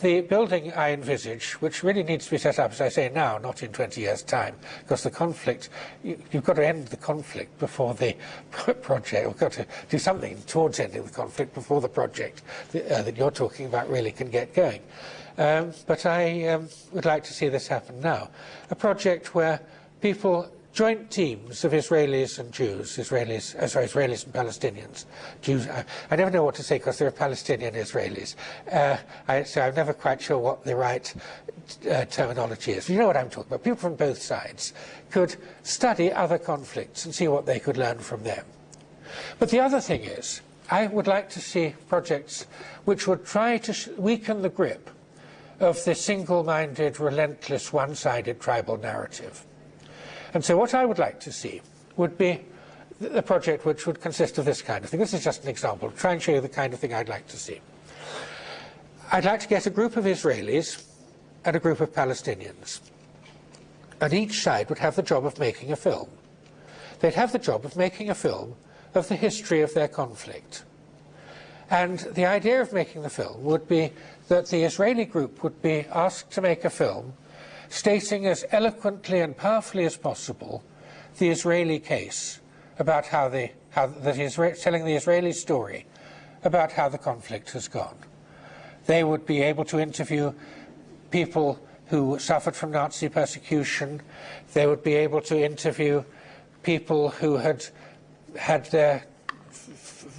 the building I envisage, which really needs to be set up, as I say now, not in 20 years' time, because the conflict, you, have got to end the conflict before the project, we've got to do something towards ending the conflict before the project that, uh, that you're talking about really can get going. Um, but I um, would like to see this happen now. A project where people, joint teams of Israelis and Jews, Israelis, uh, sorry, Israelis and Palestinians, Jews, I, I never know what to say because there are Palestinian Israelis, uh, I, so I'm never quite sure what the right uh, terminology is. You know what I'm talking about. People from both sides could study other conflicts and see what they could learn from them. But the other thing is, I would like to see projects which would try to weaken the grip of the single-minded, relentless, one-sided tribal narrative. And so what I would like to see would be a project which would consist of this kind of thing. This is just an example, try and show you the kind of thing I'd like to see. I'd like to get a group of Israelis and a group of Palestinians. And each side would have the job of making a film. They'd have the job of making a film of the history of their conflict. And the idea of making the film would be that the Israeli group would be asked to make a film stating as eloquently and powerfully as possible the Israeli case about how the how that is telling the Israeli story about how the conflict has gone. They would be able to interview people who suffered from Nazi persecution. They would be able to interview people who had had their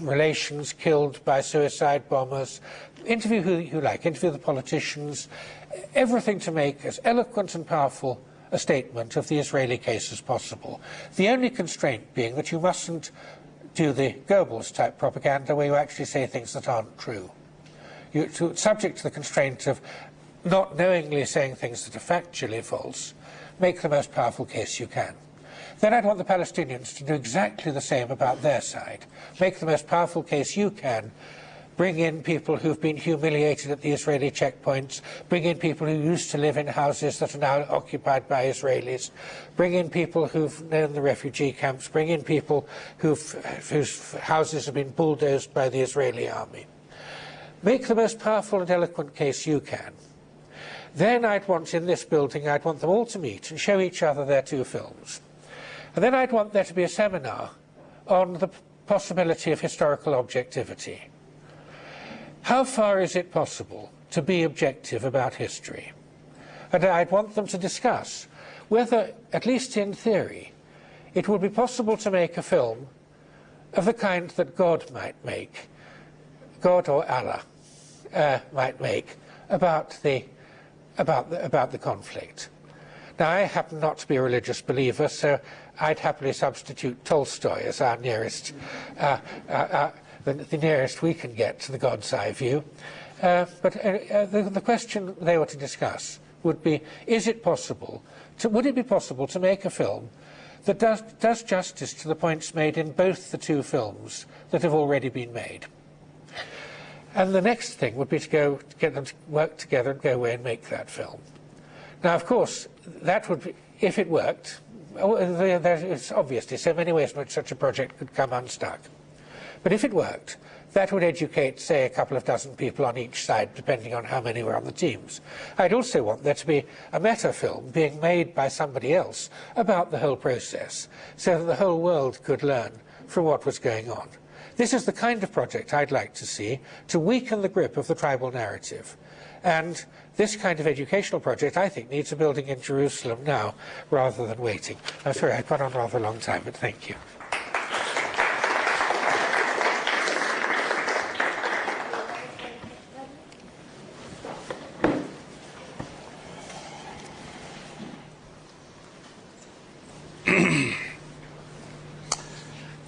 relations killed by suicide bombers, interview who you like, interview the politicians, everything to make as eloquent and powerful a statement of the Israeli case as possible. The only constraint being that you mustn't do the Goebbels type propaganda where you actually say things that aren't true. You're subject to the constraint of not knowingly saying things that are factually false, make the most powerful case you can. Then I'd want the Palestinians to do exactly the same about their side. Make the most powerful case you can bring in people who've been humiliated at the Israeli checkpoints, bring in people who used to live in houses that are now occupied by Israelis, bring in people who've known the refugee camps, bring in people whose houses have been bulldozed by the Israeli army. Make the most powerful and eloquent case you can. Then I'd want in this building, I'd want them all to meet and show each other their two films. And then I'd want there to be a seminar on the possibility of historical objectivity. How far is it possible to be objective about history? And I'd want them to discuss whether, at least in theory, it would be possible to make a film of the kind that God might make, God or Allah uh, might make, about the, about, the, about the conflict. Now, I happen not to be a religious believer, so I'd happily substitute Tolstoy as our nearest, uh, uh, uh, the, the, nearest we can get to the God's eye view. Uh, but uh, the, the, question they were to discuss would be, is it possible, to, would it be possible to make a film that does, does justice to the points made in both the two films that have already been made? And the next thing would be to go to get them to work together and go away and make that film. Now, of course, that would be, if it worked, oh, uh, there's obviously so many ways in which such a project could come unstuck. But if it worked, that would educate, say, a couple of dozen people on each side, depending on how many were on the teams. I'd also want there to be a meta film being made by somebody else about the whole process, so that the whole world could learn from what was going on. This is the kind of project I'd like to see to weaken the grip of the tribal narrative. And this kind of educational project, I think, needs a building in Jerusalem now rather than waiting. I'm sorry, I've gone on rather a long time, but thank you.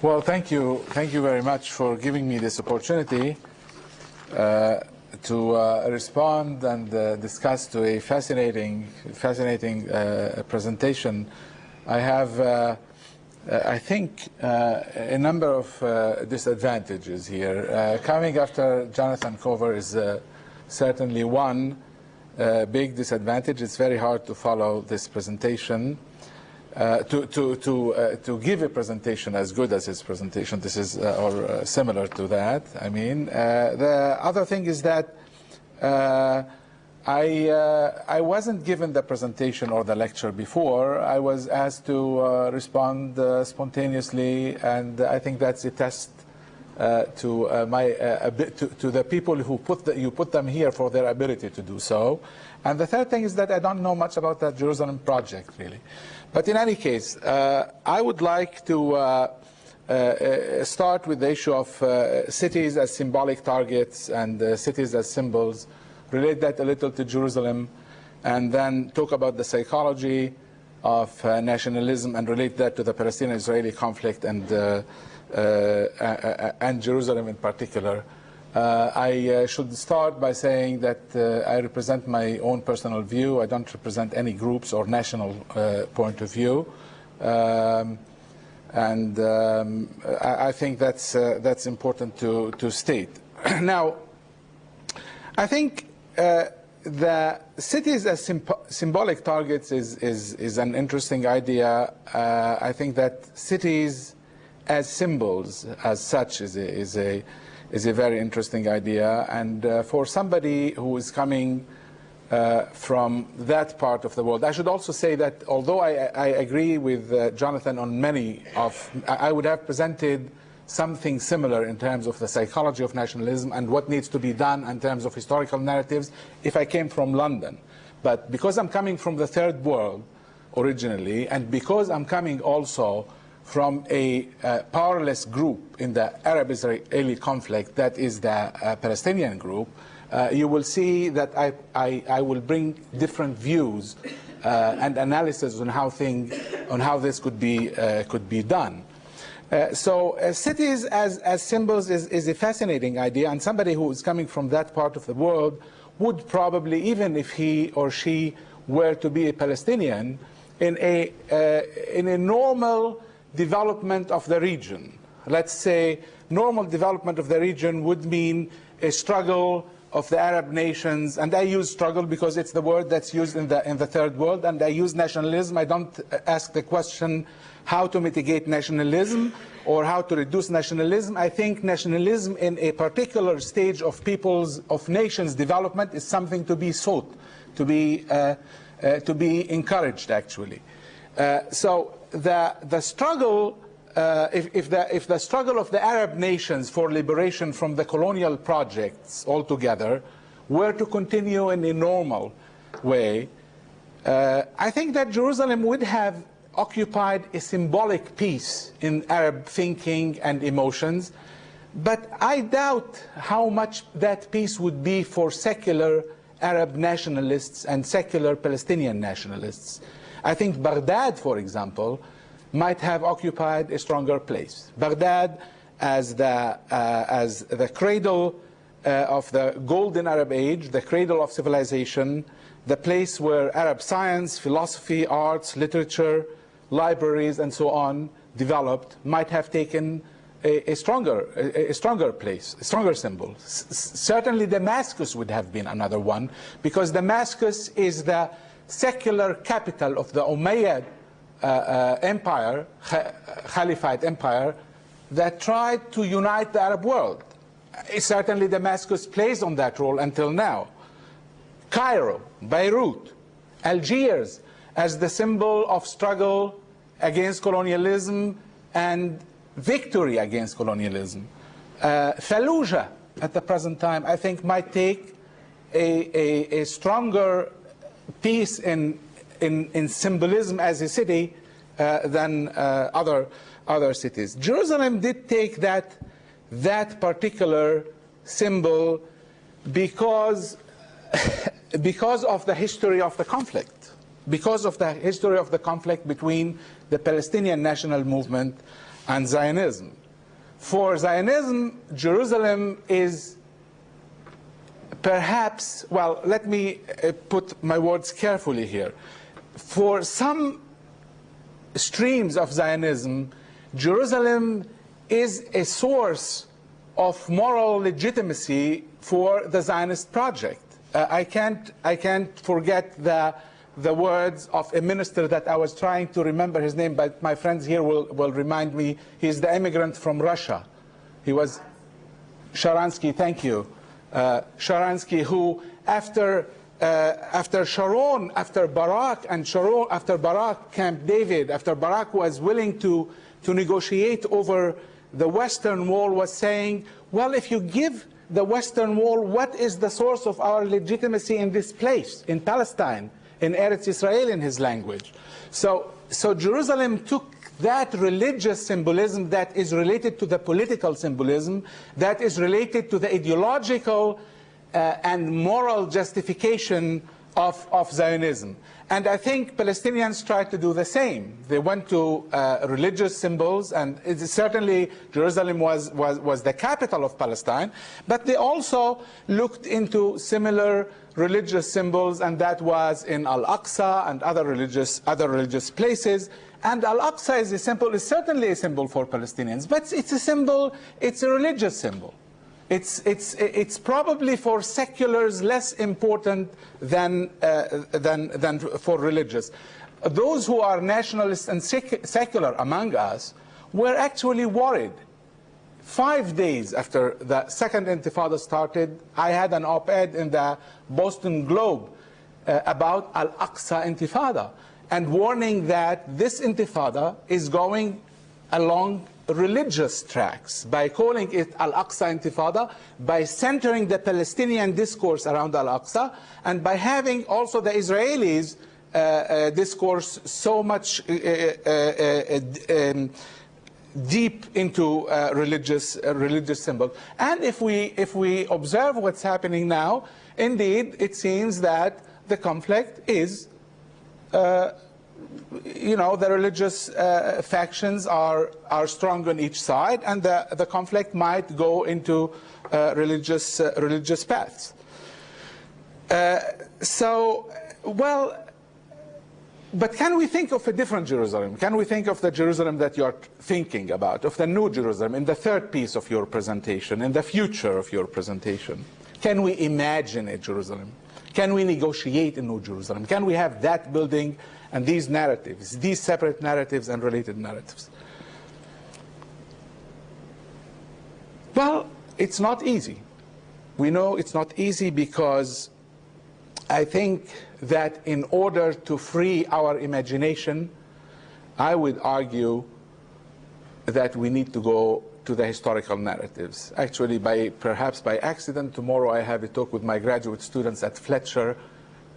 Well, thank you. Thank you very much for giving me this opportunity. Uh, to uh, respond and uh, discuss to a fascinating, fascinating uh, presentation. I have, uh, I think, uh, a number of uh, disadvantages here. Uh, coming after Jonathan Glover is uh, certainly one uh, big disadvantage. It's very hard to follow this presentation. Uh, to to to uh, to give a presentation as good as his presentation. This is uh, or uh, similar to that. I mean, uh, the other thing is that I I wasn't given the presentation or the lecture before. I was asked to respond spontaneously, and I think that's a test. to my to, to the people who put the, you put them here for their ability to do so, and the third thing is that I don't know much about the Jerusalem project really. But in any case, uh, I would like to uh, uh, start with the issue of uh, cities as symbolic targets and uh, cities as symbols, relate that a little to Jerusalem, and then talk about the psychology of uh, nationalism and relate that to the Palestinian-Israeli conflict and, and Jerusalem in particular. Uh, I uh, should start by saying that uh, I represent my own personal view. I don't represent any groups or national uh, point of view. Um, and um, I, I, think that's, uh, that's important to, to state. now, I think uh, the cities as symbolic targets is, is, is, an interesting idea. I think that cities as symbols as such is a, is a is a very interesting idea. And uh, for somebody who is coming uh, from that part of the world, I should also say that although I, I agree with uh, Jonathan on many of, I would have presented something similar in terms of the psychology of nationalism and what needs to be done in terms of historical narratives if I came from London. But because I'm coming from the third world originally, and because I'm coming also from a uh, powerless group in the Arab-Israeli conflict, that is the uh, Palestinian group, uh, you will see that I, I, I will bring different views uh, and analysis on how, thing, on how this could be, uh, could be done. Uh, so cities as, as symbols is, is a fascinating idea, and somebody who is coming from that part of the world would probably, even if he or she were to be a Palestinian, in a, in a normal development of the region. Let's say normal development of the region would mean a struggle of the Arab nations, and I use struggle because it's the word that's used in the, in the third world, and I use nationalism. I don't ask the question how to mitigate nationalism or how to reduce nationalism. I think nationalism in a particular stage of people's, of nations' development is something to be sought, to be, uh, uh, to be encouraged, actually. Uh, so the, the struggle, uh, if, if, the, if the struggle of the Arab nations for liberation from the colonial projects altogether were to continue in a normal way, uh, I think that Jerusalem would have occupied a symbolic piece in Arab thinking and emotions, but I doubt how much that piece would be for secular Arab nationalists and secular Palestinian nationalists. I think Baghdad, for example, might have occupied a stronger place. Baghdad as the, uh, as the cradle uh, of the golden Arab age, the cradle of civilization, the place where Arab science, philosophy, arts, literature, libraries, and so on developed, might have taken a, a stronger, a, a, stronger place, a stronger symbol. S certainly Damascus would have been another one, because Damascus is the secular capital of the Umayyad uh, uh, empire, Caliphate empire, that tried to unite the Arab world. Certainly Damascus plays on that role until now. Cairo, Beirut, Algiers, as the symbol of struggle against colonialism and victory against colonialism. Uh, Fallujah, at the present time, I think might take a, a, a stronger piece in, in, in symbolism as a city uh, than uh, other, other cities. Jerusalem did take that, that particular symbol because, because of the history of the conflict, because of the history of the conflict between the Palestinian national movement and Zionism. For Zionism, Jerusalem is perhaps, well, let me uh, put my words carefully here. For some streams of Zionism, Jerusalem is a source of moral legitimacy for the Zionist project. Uh, I, can't, I can't forget the, the words of a minister that I was trying to remember his name, but my friends here will, will remind me. He's the immigrant from Russia. He was Sharansky, thank you. Uh, Sharansky, who after uh, after Sharon, after Barak and Sharon, after Barak, Camp David, after Barak was willing to, to negotiate over the Western Wall, was saying, well, if you give the Western Wall, what is the source of our legitimacy in this place, in Palestine, in Eretz Israel, in his language? So, so Jerusalem took that religious symbolism that is related to the political symbolism, that is related to the ideological uh, and moral justification of, of Zionism. And I think Palestinians tried to do the same. They went to uh, religious symbols, and certainly Jerusalem was, was, was the capital of Palestine, but they also looked into similar religious symbols, and that was in Al-Aqsa and other religious, other religious places. And Al-Aqsa is a symbol, is certainly a symbol for Palestinians, but it's a symbol, it's a religious symbol. It's, it's, it's probably for seculars less important than, uh, than, than for religious. Those who are nationalists and sec secular among us were actually worried. Five days after the second intifada started, I had an op-ed in the Boston Globe uh, about Al-Aqsa Intifada and warning that this intifada is going along religious tracks by calling it Al-Aqsa Intifada, by centering the Palestinian discourse around Al-Aqsa, and by having also the Israelis uh, uh, discourse so much uh, uh, uh um, deep into uh, religious religious symbols. And if we if we observe what's happening now, indeed, it seems that the conflict is you know, the religious uh, factions are, are strong on each side, and the, the conflict might go into uh, religious, uh, religious paths. Uh, so, well, but can we think of a different Jerusalem? Can we think of the Jerusalem that you're thinking about, of the new Jerusalem, in the third piece of your presentation, in the future of your presentation? Can we imagine a Jerusalem? Can we negotiate in new Jerusalem? Can we have that building and these narratives, these separate narratives and related narratives. Well, it's not easy. We know it's not easy because I think that in order to free our imagination, I would argue that we need to go to the historical narratives. Actually, by perhaps by accident, tomorrow I have a talk with my graduate students at Fletcher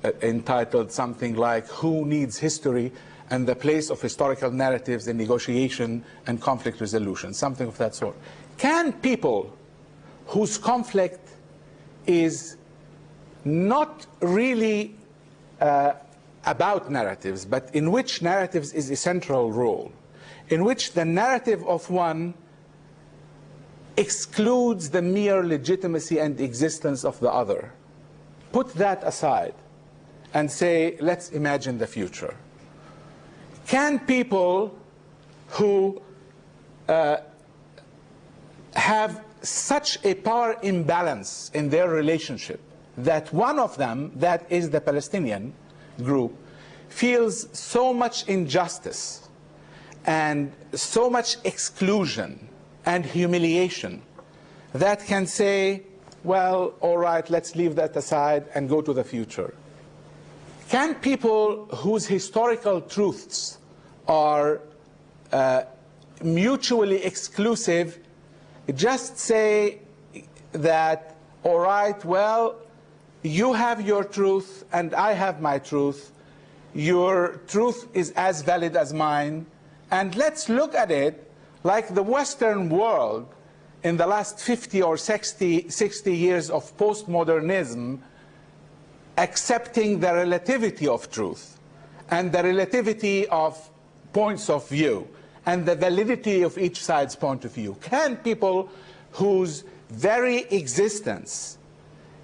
uh, entitled something like Who Needs History and the Place of Historical Narratives in Negotiation and Conflict Resolution, something of that sort. Can people whose conflict is not really uh, about narratives, but in which narratives is a central role, in which the narrative of one excludes the mere legitimacy and existence of the other. Put that aside and say, let's imagine the future. Can people who uh, have such a power imbalance in their relationship that one of them, that is the Palestinian group, feels so much injustice and so much exclusion and humiliation that can say, well, all right, let's leave that aside and go to the future. Can people whose historical truths are uh, mutually exclusive just say that, all right, well, you have your truth and I have my truth. Your truth is as valid as mine. And let's look at it like the Western world in the last 50 or 60, 60 years of postmodernism accepting the relativity of truth and the relativity of points of view and the validity of each side's point of view? Can people whose very existence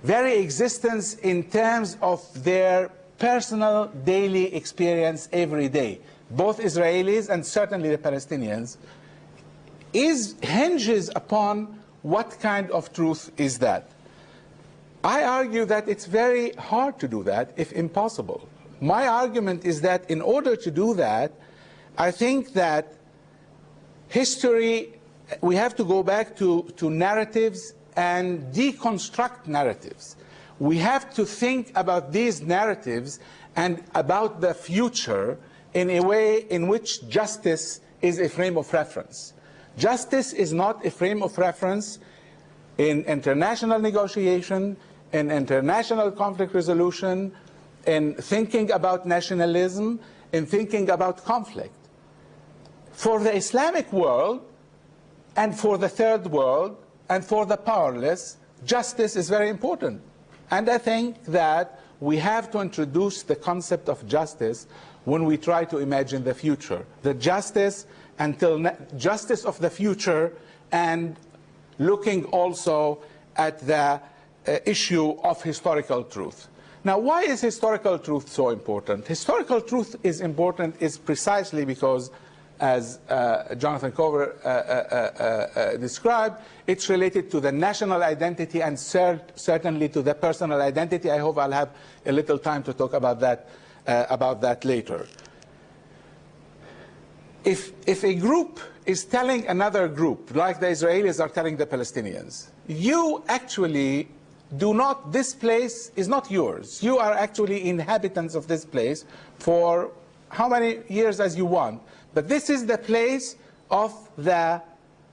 very existence in terms of their personal daily experience every day, both Israelis and certainly the Palestinians, is hinges upon what kind of truth is that. I argue that it's very hard to do that, if impossible. My argument is that in order to do that, I think that history, we have to go back to, to narratives and deconstruct narratives. We have to think about these narratives and about the future in a way in which justice is a frame of reference. Justice is not a frame of reference in international negotiation, in international conflict resolution, in thinking about nationalism, in thinking about conflict. For the Islamic world, and for the third world, and for the powerless, justice is very important. And I think that we have to introduce the concept of justice when we try to imagine the future. The justice until justice of the future and looking also at the uh, issue of historical truth. Now, why is historical truth so important? Historical truth is important is precisely because as uh, Jonathan Glover uh, uh, uh, uh described, it's related to the national identity and cer certainly to the personal identity. I hope I'll have a little time to talk about that, about that later. If, if a group is telling another group, like the Israelis are telling the Palestinians, you actually do not, this place is not yours. You are actually inhabitants of this place for how many years as you want. But this is the place of the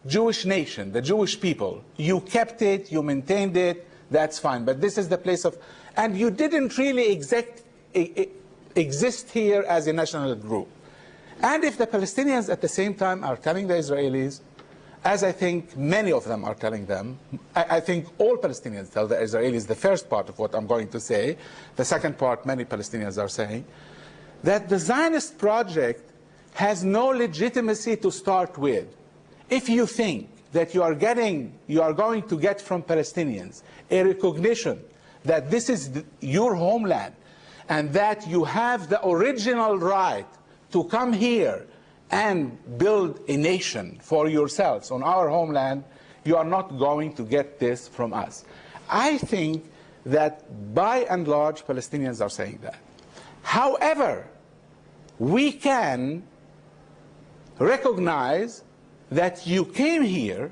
Jewish nation, the Jewish people. You kept it, you maintained it, that's fine. But this is the place of, and you didn't really exact, exist here as a national group. And if the Palestinians at the same time are telling the Israelis, as I think many of them are telling them, I, I, think all Palestinians tell the Israelis the first part of what I'm going to say, the second part many Palestinians are saying, that the Zionist project has no legitimacy to start with. If you think that you are getting, you are going to get from Palestinians a recognition that this is the, your homeland and that you have the original right to come here and build a nation for yourselves on our homeland, you are not going to get this from us. I think that by and large Palestinians are saying that. However, we can recognize that you came here,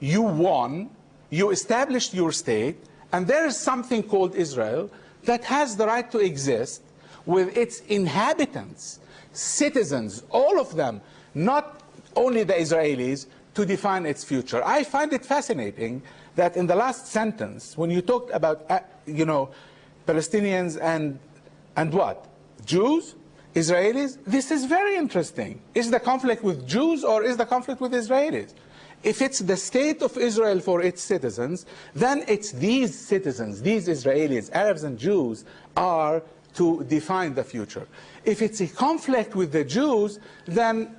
you won, you established your state, and there is something called Israel that has the right to exist with its inhabitants, citizens, all of them, not only the Israelis, to define its future. I find it fascinating that in the last sentence, when you talked about, uh, you know, Palestinians and, and what? Jews? Israelis, this is very interesting. Is the conflict with Jews or is the conflict with Israelis? If it's the state of Israel for its citizens, then it's these citizens, these Israelis, Arabs and Jews, are to define the future. If it's a conflict with the Jews, then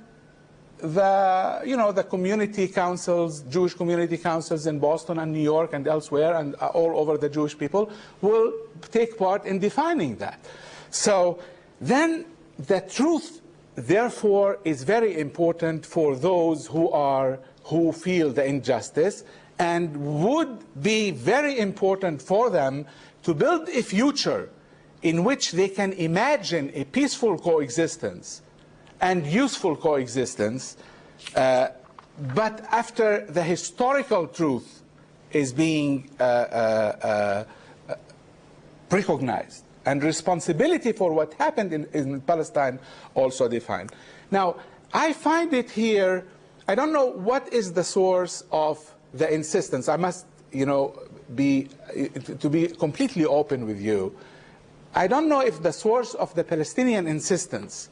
the, you know, the community councils, Jewish community councils in Boston and New York and elsewhere and uh, all over the Jewish people will take part in defining that. So then the truth, therefore, is very important for those who are who feel the injustice and would be very important for them to build a future in which they can imagine a peaceful coexistence and useful coexistence, uh, but after the historical truth is being uh, uh, uh recognized and responsibility for what happened in, in Palestine also defined. Now, I find it here, I don't know what is the source of the insistence. I must, you know, be, to be completely open with you. I don't know if the source of the Palestinian insistence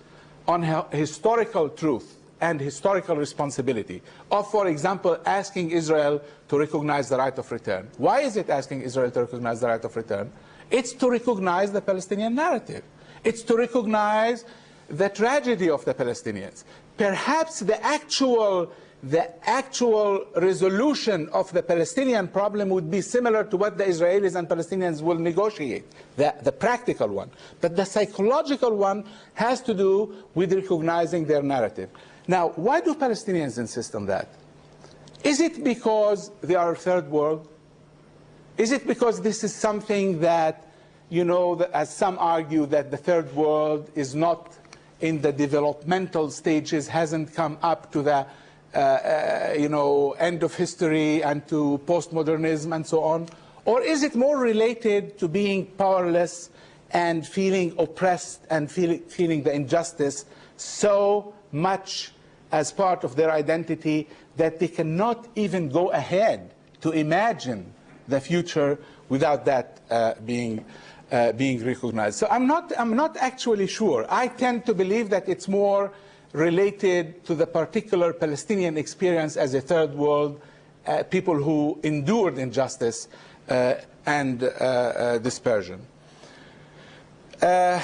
on historical truth and historical responsibility of, for example, asking Israel to recognize the right of return. Why is it asking Israel to recognize the right of return? It's to recognize the Palestinian narrative. It's to recognize the tragedy of the Palestinians. Perhaps the actual the actual resolution of the Palestinian problem would be similar to what the Israelis and Palestinians will negotiate, the, the practical one. But the psychological one has to do with recognizing their narrative. Now, why do Palestinians insist on that? Is it because they are third world? Is it because this is something that, you know, as some argue, that the third world is not in the developmental stages, hasn't come up to the you know, end of history and to postmodernism and so on? Or is it more related to being powerless and feeling oppressed and feel, feeling the injustice so much as part of their identity that they cannot even go ahead to imagine the future without that uh, being, uh, being recognized. So I'm not, I'm not actually sure. I tend to believe that it's more related to the particular Palestinian experience as a third world, uh, people who endured injustice uh, and uh, uh dispersion. Uh,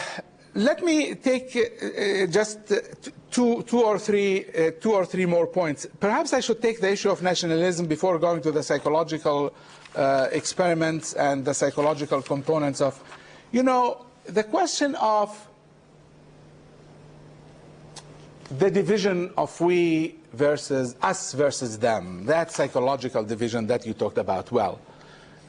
let me take uh, just two, two, or three, two or three more points. Perhaps I should take the issue of nationalism before going to the psychological experiments and the psychological components of, you know, the question of the division of we versus us versus them, that psychological division that you talked about well.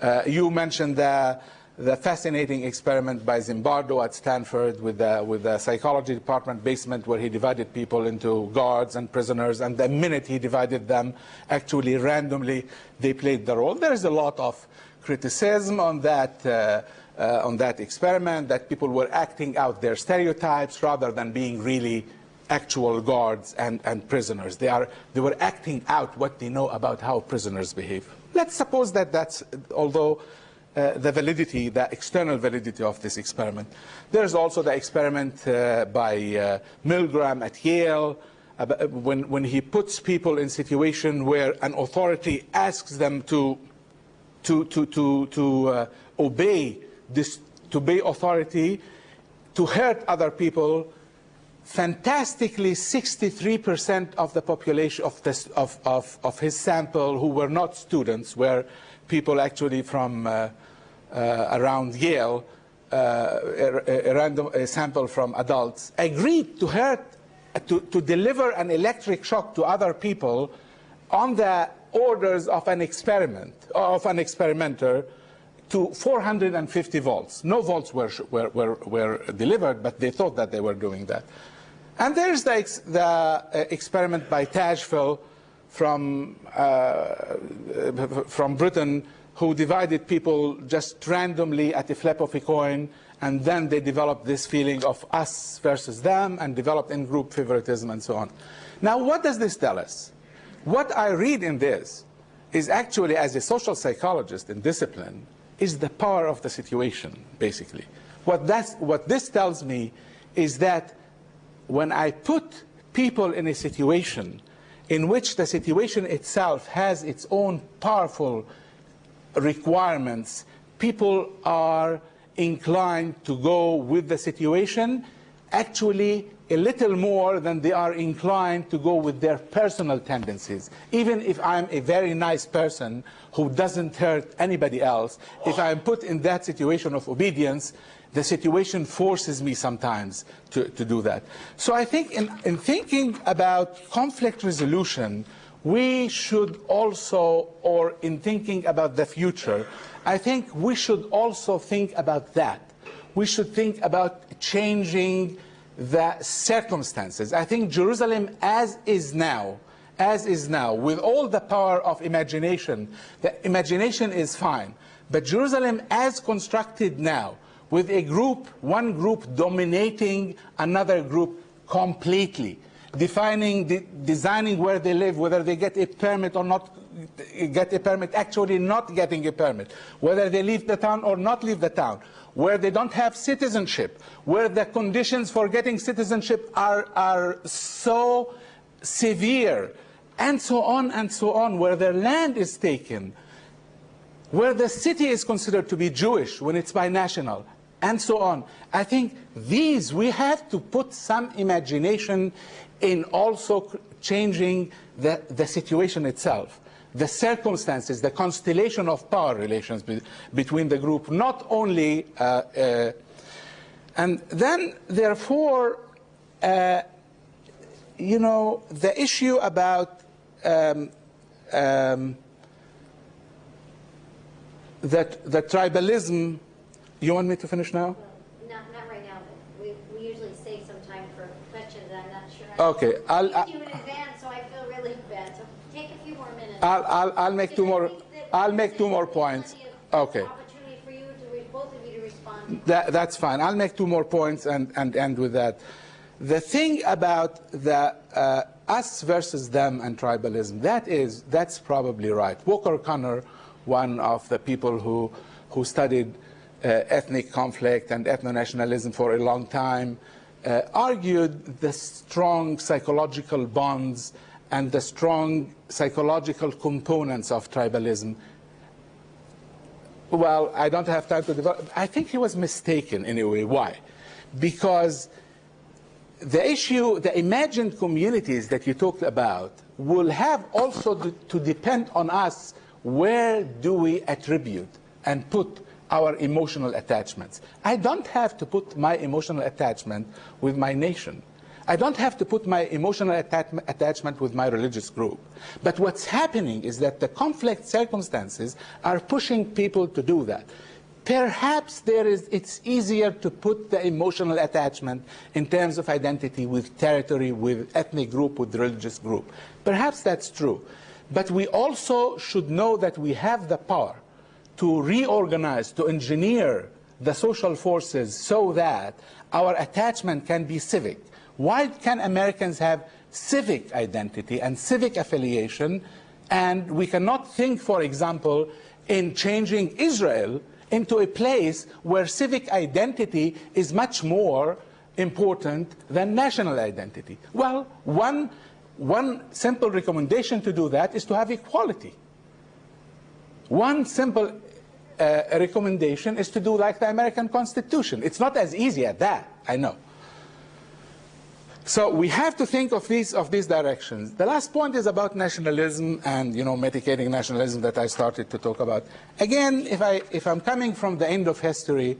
Uh, you mentioned the, the, fascinating experiment by Zimbardo at Stanford with the, with the psychology department basement where he divided people into guards and prisoners, and the minute he divided them, actually randomly, they played the role. There is a lot of criticism on that, uh, uh, on that experiment, that people were acting out their stereotypes rather than being really actual guards and, and prisoners. They, are, they were acting out what they know about how prisoners behave. Let's suppose that that's, although uh, the validity, the external validity of this experiment. There's also the experiment uh, by uh, Milgram at Yale, when, when he puts people in situation where an authority asks them to, to, to, to, to uh, obey this, to obey authority, to hurt other people, fantastically 63% of the population of, this, of, of, of, his sample who were not students were people actually from uh, uh, around Yale, uh, a, a, random a sample from adults, agreed to hurt, to, to deliver an electric shock to other people on the orders of an experiment, of an experimenter to 450 volts. No volts were, were, were, were delivered, but they thought that they were doing that. And there's the, ex the uh, experiment by Tajfel from, uh, from Britain who divided people just randomly at the flip of a coin and then they developed this feeling of us versus them and developed in-group favoritism and so on. Now what does this tell us? What I read in this is actually, as a social psychologist in discipline, is the power of the situation, basically. What, what this tells me is that when I put people in a situation in which the situation itself has its own powerful requirements, people are inclined to go with the situation actually a little more than they are inclined to go with their personal tendencies. Even if I'm a very nice person who doesn't hurt anybody else, if I'm put in that situation of obedience, the situation forces me sometimes to, to do that. So I think in, in thinking about conflict resolution, we should also, or in thinking about the future, I think we should also think about that. We should think about changing the circumstances. I think Jerusalem as is now, as is now, with all the power of imagination, the imagination is fine. But Jerusalem as constructed now, with a group, one group dominating another group completely, defining, de designing where they live, whether they get a permit or not get a permit, actually not getting a permit, whether they leave the town or not leave the town, where they don't have citizenship, where the conditions for getting citizenship are, are so severe, and so on and so on, where their land is taken, where the city is considered to be Jewish when it's binational, and so on. I think these, we have to put some imagination in also changing the, the situation itself, the circumstances, the constellation of power relations be, between the group, not only, uh, uh, and then therefore, uh, you know, the issue about um, um, that the tribalism. You want me to finish now? Not, not right now, we, we usually save some time for questions, I'm not sure. I- Okay, I'll- We do in advance, so I feel really bad, so take a few more minutes. I'll, I'll, I'll make two more. I'll make two more points. Okay, Opportunity for you to, re- both of you to respond. that, that's fine. I'll make two more points and, and end with that. The thing about the uh, us versus them and tribalism, that is, that's probably right. Walker Connor, one of the people who, who studied ethnic conflict and ethno-nationalism for a long time, uh, argued the strong psychological bonds and the strong psychological components of tribalism well, I don't have time to develop. I think he was mistaken in a way. Why? Because the issue, the imagined communities that you talked about, will have also to, to depend on us where do we attribute and put our emotional attachments. I don't have to put my emotional attachment with my nation. I don't have to put my emotional attach- attachment with my religious group. But what's happening is that the conflict circumstances are pushing people to do that. Perhaps there is, it's easier to put the emotional attachment in terms of identity with territory, with ethnic group, with religious group. Perhaps that's true. But we also should know that we have the power to reorganize, to engineer the social forces so that our attachment can be civic. Why can Americans have civic identity and civic affiliation, and we cannot think, for example, in changing Israel into a place where civic identity is much more important than national identity? Well, one, one simple recommendation to do that is to have equality. One simple uh, recommendation is to do like the American Constitution. It's not as easy as that, I know. So we have to think of these of these directions. The last point is about nationalism and you know mitigating nationalism that I started to talk about. Again, if I if I'm coming from the end of history,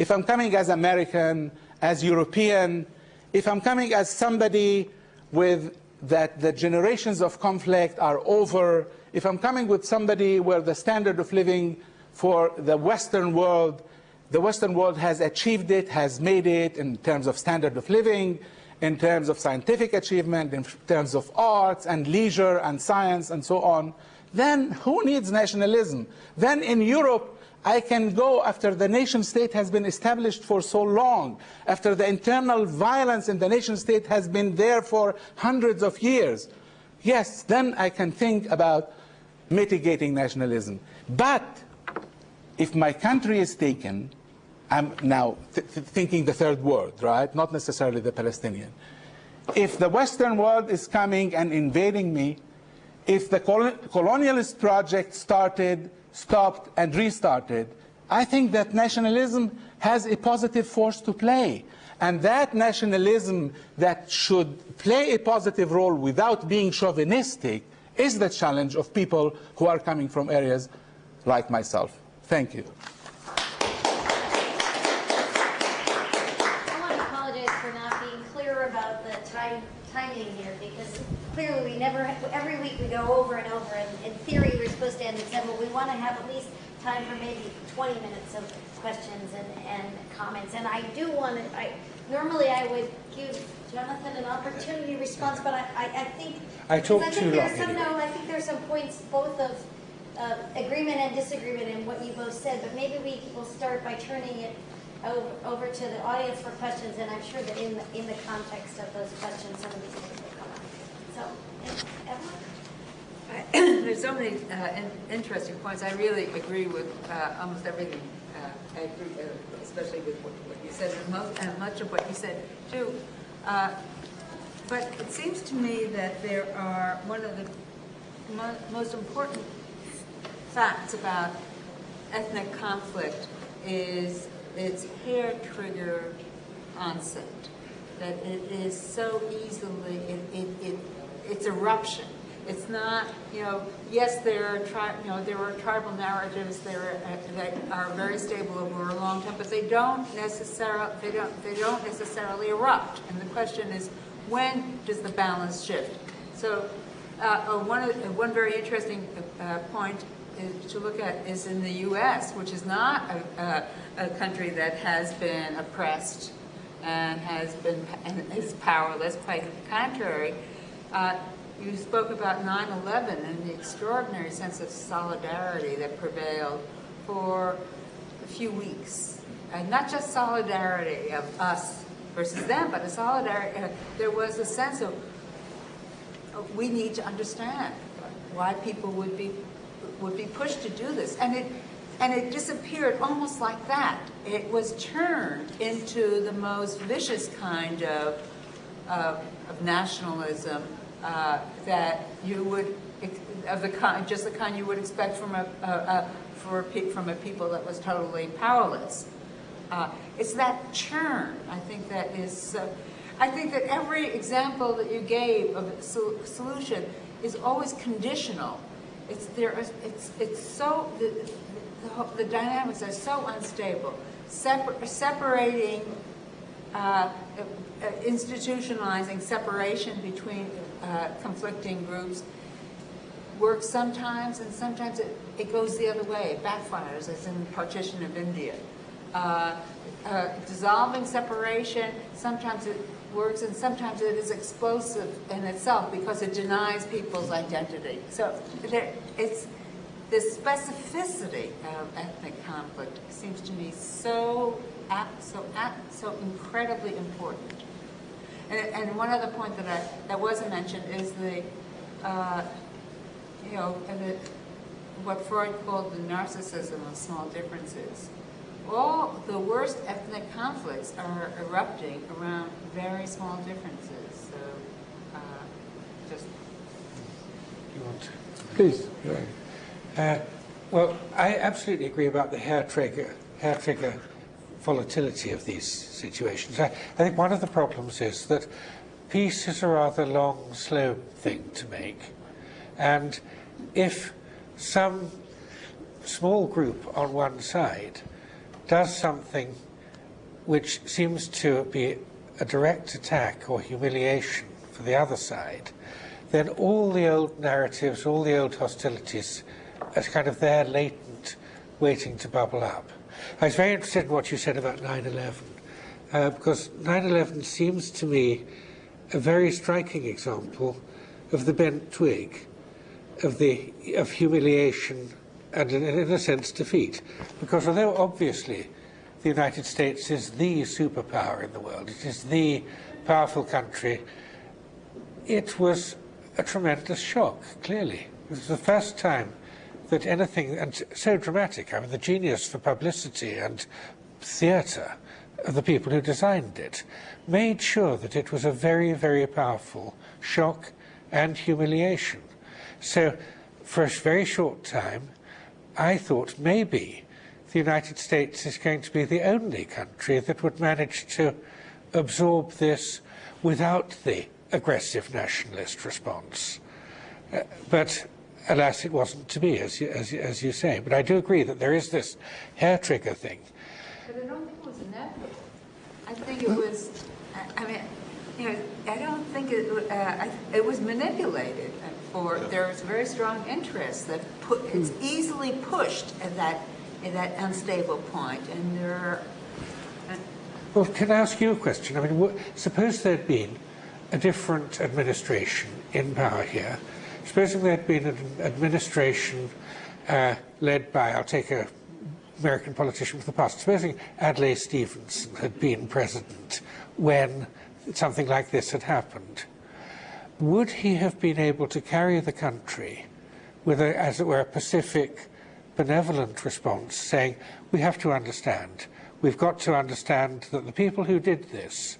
if I'm coming as American, as European, if I'm coming as somebody with that the generations of conflict are over, if I'm coming with somebody where the standard of living for the Western world, the Western world has achieved it, has made it in terms of standard of living, in terms of scientific achievement, in terms of arts and leisure and science and so on, then who needs nationalism? Then in Europe, I can go after the nation state has been established for so long, after the internal violence in the nation state has been there for hundreds of years. Yes, then I can think about mitigating nationalism. But if my country is taken, I'm now th th thinking the third world, right? Not necessarily the Palestinian. If the Western world is coming and invading me, if the col colonialist project started, stopped, and restarted, I think that nationalism has a positive force to play. And that nationalism that should play a positive role without being chauvinistic is the challenge of people who are coming from areas like myself. Thank you. I want to apologize for not being clear about the time, timing here, because clearly we never, every week we go over and over, and in theory, we're supposed to end at seven, but we want to have at least time for maybe 20 minutes of questions and, and comments, and I do want to, I, normally I would give Jonathan an opportunity response, but I, I, I think. I because too think long some-. No, I think there's some points, both of agreement and disagreement in what you both said, but maybe we will start by turning it over, over to the audience for questions, and I'm sure that in the, in the context of those questions, some of these things will come up. So, Evelyn? There's so many uh, in- interesting points. I really agree with uh, almost everything. Uh, I agree, especially with what what you said, and most- much of what you said, too. Uh, But it seems to me that there are, one of the mo- most important facts about ethnic conflict is its hair trigger onset, That it is so easily, it, it, it, it's eruption. It's not, you know, yes, there are tri, you know, there are tribal narratives there are, that are very stable over a long time, but they don't necessarily, they don't, they don't necessarily erupt. And the question is, when does the balance shift? So, uh, uh, one, one very interesting uh, point to look at is in the U.S., which is not a, a, a country that has been oppressed and has been and is powerless. Quite the contrary. Uh, you spoke about 9/11 and the extraordinary sense of solidarity that prevailed for a few weeks, and not just solidarity of us versus them, but a solidarity. Uh, there was a sense of uh, we need to understand why people would be would be pushed to do this, and it and it disappeared almost like that. It was turned into the most vicious kind of of, of nationalism uh, that you would of the kind, just the kind you would expect from a, a, a for a, from a people that was totally powerless. Uh, it's that churn, I think, that is. Uh, I think that every example that you gave of a sol- solution is always conditional. It's there. It's it's so the, the, the dynamics are so unstable. Separ- separating, uh, uh, institutionalizing separation between uh, conflicting groups works sometimes, and sometimes it, it goes the other way. It backfires, as in the partition of India. Uh, uh, dissolving separation, sometimes it works, and sometimes it is explosive in itself because it denies people's identity. So it's the specificity of ethnic conflict seems to me so so so incredibly important. And, and one other point that I, that wasn't mentioned is the, uh, you know, the, what Freud called the narcissism of small differences. All the worst ethnic conflicts are erupting around very small differences. So, uh, just You want to? Please. Uh, well, I absolutely agree about the hair trigger, hair trigger volatility of these situations. I, I think one of the problems is that peace is a rather long, slow thing to make. And if some small group on one side does something which seems to be a direct attack or humiliation for the other side, then all the old narratives, all the old hostilities are kind of there latent, waiting to bubble up. I was very interested in what you said about 9 11, uh, because 9 11 seems to me a very striking example of the bent twig, of, the, of humiliation and, in, a sense, defeat. Because although obviously the United States is the superpower in the world, it is the powerful country, it was a tremendous shock, clearly. It was the first time that anything, and so dramatic, I mean, the genius for publicity and theatre of uh, the people who designed it made sure that it was a very, very powerful shock and humiliation. So, for a very short time, I thought maybe the United States is going to be the only country that would manage to absorb this without the aggressive nationalist response. Uh, but alas, it wasn't to be, as you, as, as you say. But I do agree that there is this hair trigger thing. But I don't think it was inevitable. I think it was, I mean, you know, I don't think it, uh, I- it was manipulated for, there was very strong interest that put, it's easily pushed at that, at that unstable point, and there are, and- Well, can I ask you a question? I mean, wha- suppose there'd been a different administration in power here. Supposing there'd been an administration uh, led by, I'll take a American politician from the past. Supposing Adlai Stevenson had been president when something like this had happened, would he have been able to carry the country with, a, as it were, a pacific, benevolent response, saying, we have to understand, we've got to understand that the people who did this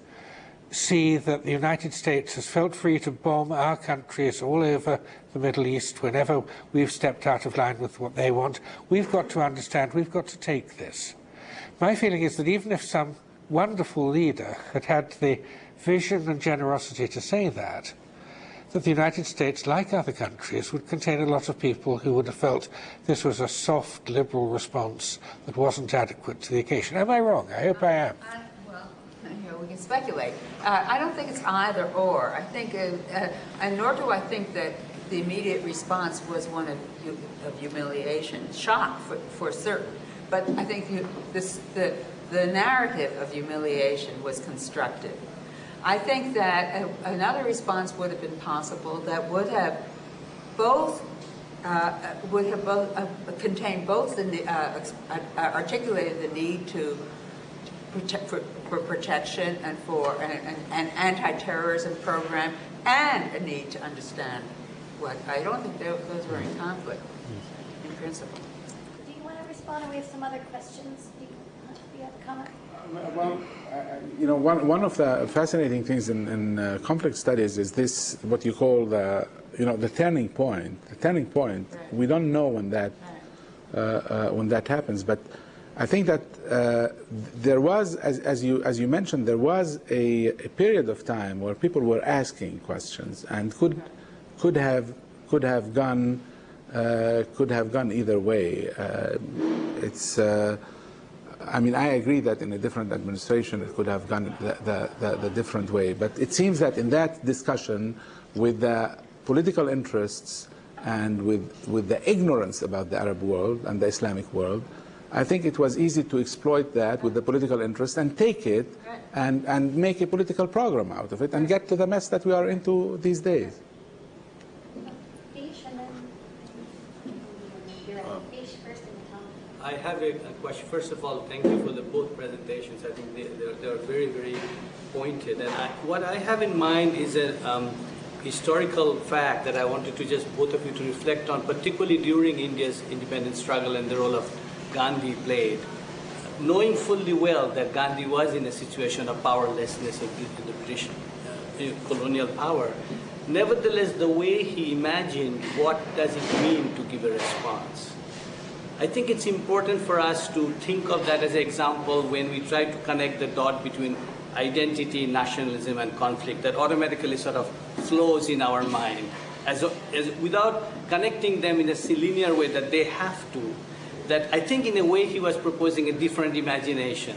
see that the United States has felt free to bomb our countries all over the Middle East whenever we've stepped out of line with what they want. We've got to understand, we've got to take this. my feeling is that even if some wonderful leader had had the vision and generosity to say that, that the United States, like other countries, would contain a lot of people who would have felt this was a soft, liberal response that wasn't adequate to the occasion. Am I wrong? I hope I am. Well, we can speculate. Uh, I don't think it's either or. I think, uh, uh, and nor do I think that the immediate response was one of of humiliation, shock for, for certain. But I think you- this, the, the narrative of humiliation was constructed. I think that a- another response would have been possible that would have both uh, would have both uh, contained both the uh, uh, articulated the need to protect for, for protection and for an, an, an anti-terrorism program and a need to understand what I don't think tho- those were in conflict in principle. Do you want to respond, or we have some other questions? Do you, do you have a comment? Well, I- I- you know, one, one of the fascinating things in, in uh, conflict studies is this, what you call the, you know, the turning point. The turning point, Right. we don't know when that, uh, uh, when that happens, but I think that uh, there was, as, as, you, as you mentioned, there was a, a period of time where people were asking questions and could, could, have, could have gone, uh, could have gone either way. Uh, it's, uh, I mean, I agree that in a different administration it could have gone the, the, the, the different way. But it seems that in that discussion, with the political interests and with, with the ignorance about the Arab world and the Islamic world, I think it was easy to exploit that with the political interest and take it and, and make a political program out of it and get to the mess that we are into these days. Fish, and then you're right. Fish first, and then Tom. I have a, a question. First of all, thank you for the both presentations. I think they, they're, they're very, very pointed. And I, what I have in mind is a um, historical fact that I wanted to just both of you to reflect on, particularly during India's independence struggle and the role of Gandhi played. Knowing fully well that Gandhi was in a situation of powerlessness the, the British uh, colonial power, nevertheless, the way he imagined what does it mean to give a response. I think it's important for us to think of that as an example when we try to connect the dot between identity, nationalism, and conflict that automatically sort of flows in our mind as, as without connecting them in a linear way that they have to. That I think in a way he was proposing a different imagination.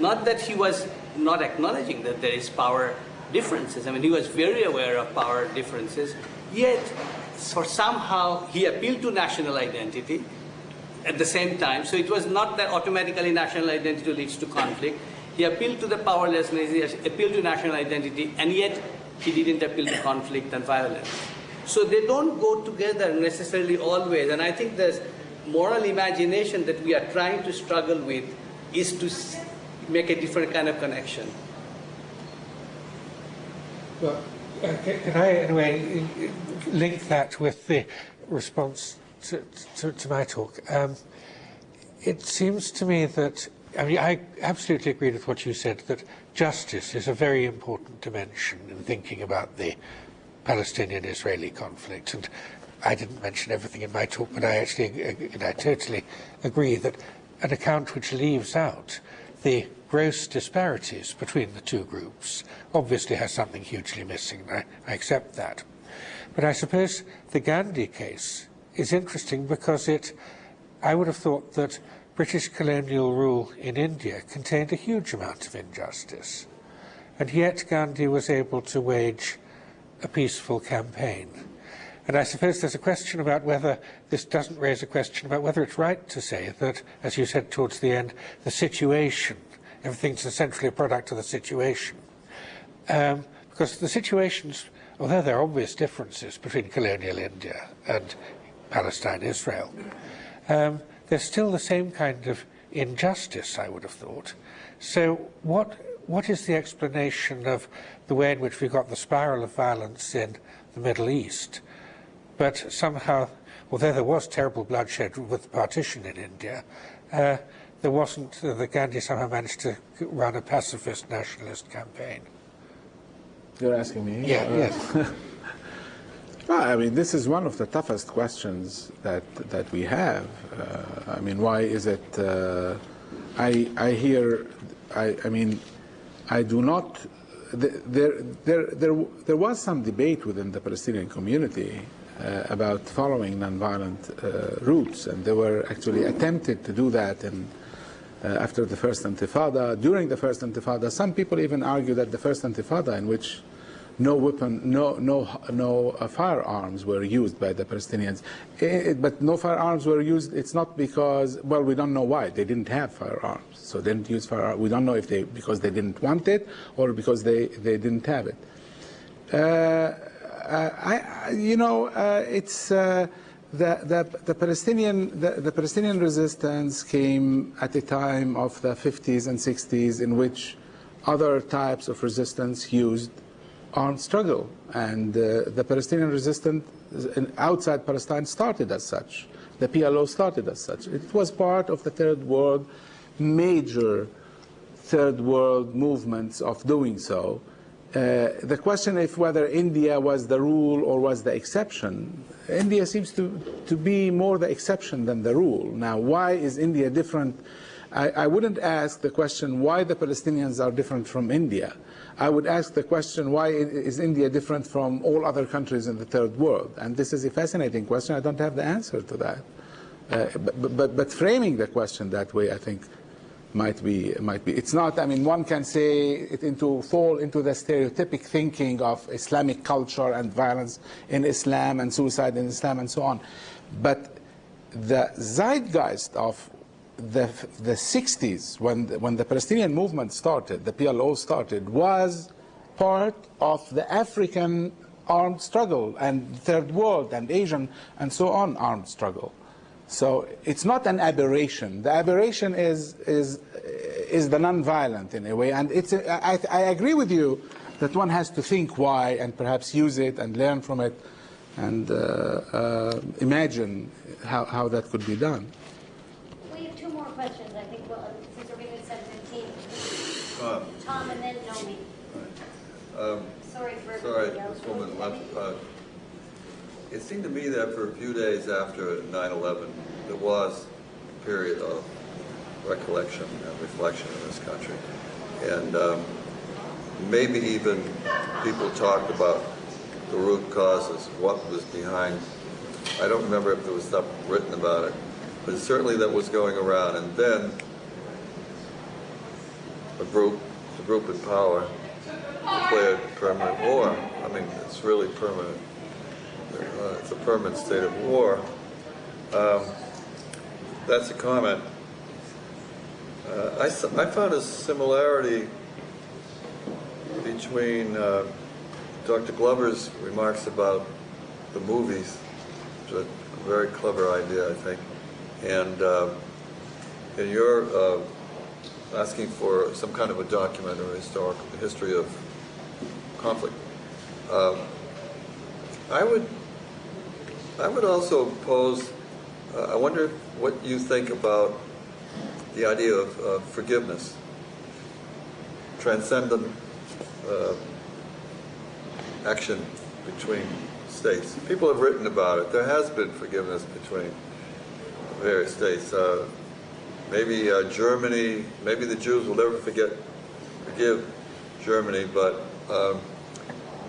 Not that he was not acknowledging that there is power differences. I mean, he was very aware of power differences, yet for somehow he appealed to national identity at the same time. So it was not that automatically national identity leads to conflict. He appealed to the powerlessness, he appealed to national identity, and yet he didn't appeal to conflict and violence. So they don't go together necessarily always. And I think this moral imagination that we are trying to struggle with is to make a different kind of connection. Well, uh, can I, in a way, link that with the response to, to, to my talk? Um, it seems to me that, I mean, I absolutely agree with what you said, that justice is a very important dimension in thinking about the Palestinian-Israeli conflict. And I didn't mention everything in my talk, but I actually, uh, I totally agree that an account which leaves out the gross disparities between the two groups obviously has something hugely missing. I, I accept that. But I suppose the Gandhi case is interesting because it, I would have thought that British colonial rule in India contained a huge amount of injustice. And yet Gandhi was able to wage a peaceful campaign. And I suppose there's a question about whether this doesn't raise a question about whether it's right to say that, as you said towards the end, the situation, everything's essentially a product of the situation. Um, because the situations, although there are obvious differences between colonial India and Palestine, Israel, um, there's still the same kind of injustice, I would have thought. So what, what is the explanation of the way in which we got the spiral of violence in the Middle East, but somehow, although there was terrible bloodshed with the partition in India, uh, there wasn't, uh, the Gandhi somehow managed to run a pacifist nationalist campaign. You're asking me? Yeah, Uh, yes. Well, I mean, this is one of the toughest questions that that we have. Uh, I mean, why is it? Uh, I, I hear, I, I mean, I do not, th- there, there, there, there was some debate within the Palestinian community uh, about following nonviolent uh, routes, and they were actually attempted to do that in, uh, after the first intifada. During the first intifada, some people even argue that the first intifada, in which no weapon, no, no, no uh, firearms were used by the Palestinians. Eh, but no firearms were used, it's not because, well, we don't know why. They didn't have firearms. So they didn't use firearms. We don't know if they, because they didn't want it or because they, they didn't have it. Uh, I, you know, uh, it's uh, the, the, the, Palestinian the, the, Palestinian resistance came at a time of the 50s and 60s in which other types of resistance used armed struggle, and uh, the Palestinian resistance outside Palestine started as such. The PLO started as such. It was part of the third world, major third world movements of doing so. Uh, the question if whether India was the rule or was the exception, India seems to, to be more the exception than the rule. Now, why is India different? I, I wouldn't ask the question why the Palestinians are different from India. I would ask the question, why is India different from all other countries in the third world? And this is a fascinating question. I don't have the answer to that. Uh, but, but, but, framing the question that way, I think, might be, might be. It's not, I mean, one can say it into, fall into the stereotypic thinking of Islamic culture and violence in Islam and suicide in Islam and so on. But the zeitgeist of the, the 60s, when the, when the Palestinian movement started, the PLO started, was part of the African armed struggle and third world and Asian and so on armed struggle. So it's not an aberration. The aberration is, is, is the nonviolent in a way. And it's a, I, I agree with you that one has to think why and perhaps use it and learn from it and uh, uh, imagine how, how that could be done questions, I think, well, since we're being at seven fifteen. Uh, Tom and then Nomi. Um, Sorry for Sorry, this woman left. Uh, It seemed to me that for a few days after 9/11, there was a period of recollection and reflection in this country. And um, maybe even people talked about the root causes, what was behind. I don't remember if there was stuff written about it, but certainly that was going around. And then a group, a group in power, declared permanent war. I mean, it's really permanent. Uh, it's a permanent state of war. Um, that's a comment. Uh, I, I found a similarity between uh, Dr. Glover's remarks about the movies, which is a very clever idea, I think, and, uh, and you're uh, asking for some kind of a document or historical history of conflict. Um, I would, I would also pose. Uh, I wonder what you think about the idea of forgiveness, transcendent uh, action between states. People have written about it. There has been forgiveness between various states. Uh, maybe uh, Germany, maybe the Jews will never forget, forgive Germany, but um,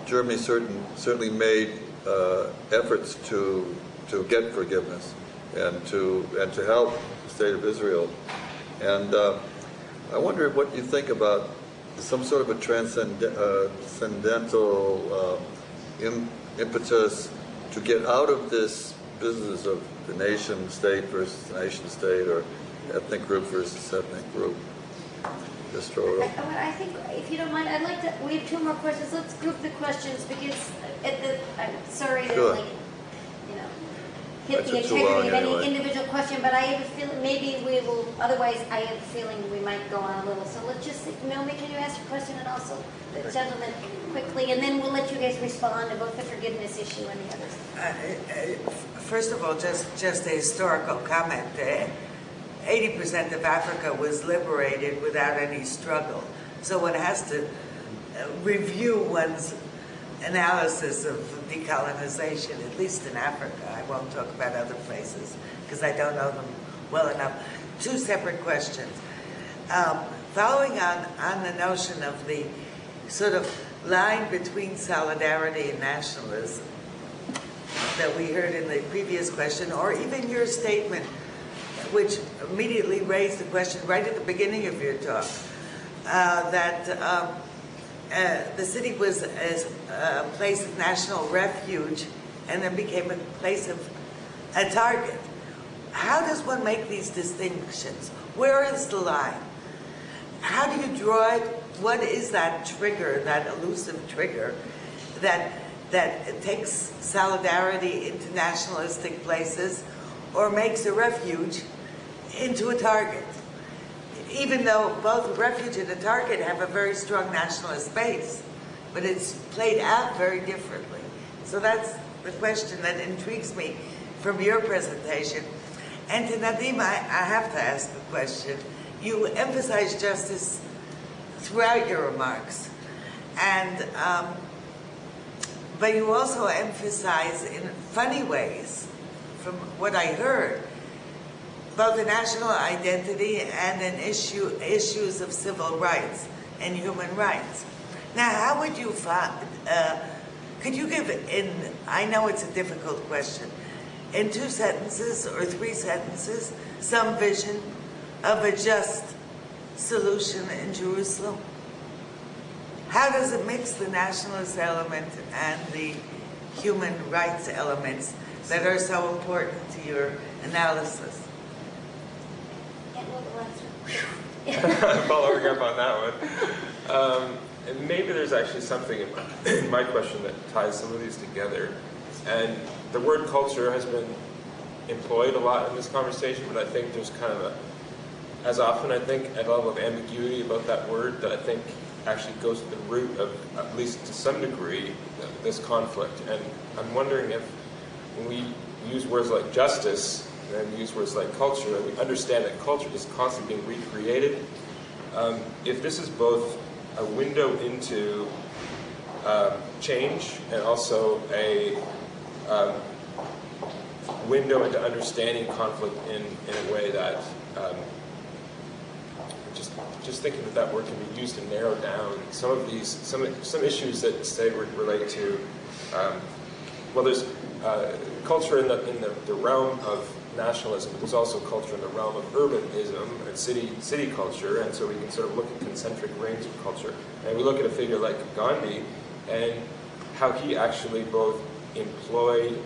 Germany certain, certainly made uh, efforts to to get forgiveness and to and to help the state of Israel. And uh, I wonder what you think about some sort of a uh, transcendental uh, impetus to get out of this business of the nation state versus nation state or ethnic group versus ethnic group. Just throw it up. I, I think, if you don't mind, I'd like to, we have two more questions. Let's group the questions because at the, I'm sorry to Sure. like, you know, hit That's the integrity of any anyway. individual question, but I have a feeling, maybe we will, otherwise I have a feeling we might go on a little. So let's just, Naomi, can you ask a question and also the gentleman quickly, and then we'll let you guys respond to both the forgiveness issue and the others. Uh, uh, First of all, just, just a historical comment. Uh, 80% of Africa was liberated without any struggle. So one has to uh, review one's analysis of decolonization, at least in Africa. I won't talk about other places because I don't know them well enough. Two separate questions. Um, following on, on the notion of the sort of line between solidarity and nationalism that we heard in the previous question, or even your statement, which immediately raised the question right at the beginning of your talk, uh, that um, uh, the city was as a place of national refuge and then became a place of a target. How does one make these distinctions? Where is the line? How do you draw it? What is that trigger, that elusive trigger, that that takes solidarity into nationalistic places or makes a refuge into a target? Even though both refuge and a target have a very strong nationalist base, but it's played out very differently. So that's the question that intrigues me from your presentation. And to Nadim, I, I have to ask a question. You emphasize justice throughout your remarks, and um, but you also emphasize in funny ways, from what I heard, both a national identity and an issue issues of civil rights and human rights. Now, how would you find? Uh, could you give in? I know it's a difficult question. In two sentences or three sentences, some vision of a just solution in Jerusalem? How does it mix the nationalist element and the human rights elements that are so important to your analysis? Following up on that one. Um, and maybe there's actually something in my, in my question that ties some of these together. And the word culture has been employed a lot in this conversation, but I think there's kind of a, as often I think, a level of ambiguity about that word that I think actually goes to the root of, at least to some degree, this conflict. And I'm wondering if when we use words like justice and use words like culture, and we understand that culture is constantly being recreated, um, if this is both a window into um, change and also a um, window into understanding conflict in, in a way that um, just just thinking that that word can be used to narrow down some of these some some issues that say relate to um, well there's uh, culture in the in the, the realm of nationalism, but there's also culture in the realm of urbanism and city city culture, and so we can sort of look at concentric rings of culture. And we look at a figure like Gandhi and how he actually both employed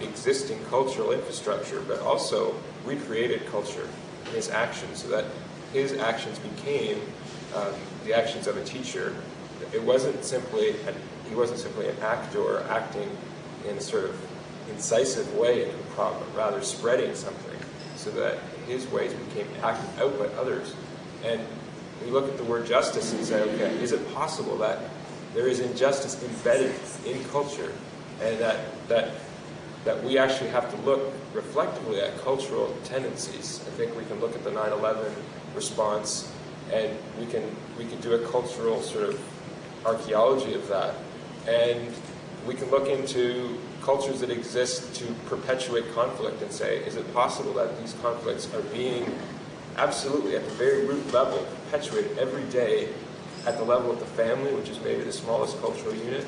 existing cultural infrastructure, but also recreated culture in his actions, so that his actions became um, the actions of a teacher. It wasn't simply an, he wasn't simply an actor acting in sort of incisive way into a problem, rather spreading something so that his ways became acted out by others. And we look at the word justice and say, okay, is it possible that there is injustice embedded in culture and that, that, that we actually have to look reflectively at cultural tendencies? I think we can look at the 9-11 response and we can, we can do a cultural sort of archaeology of that. And we can look into cultures that exist to perpetuate conflict and say, is it possible that these conflicts are being absolutely at the very root level perpetuated every day at the level of the family, which is maybe the smallest cultural unit,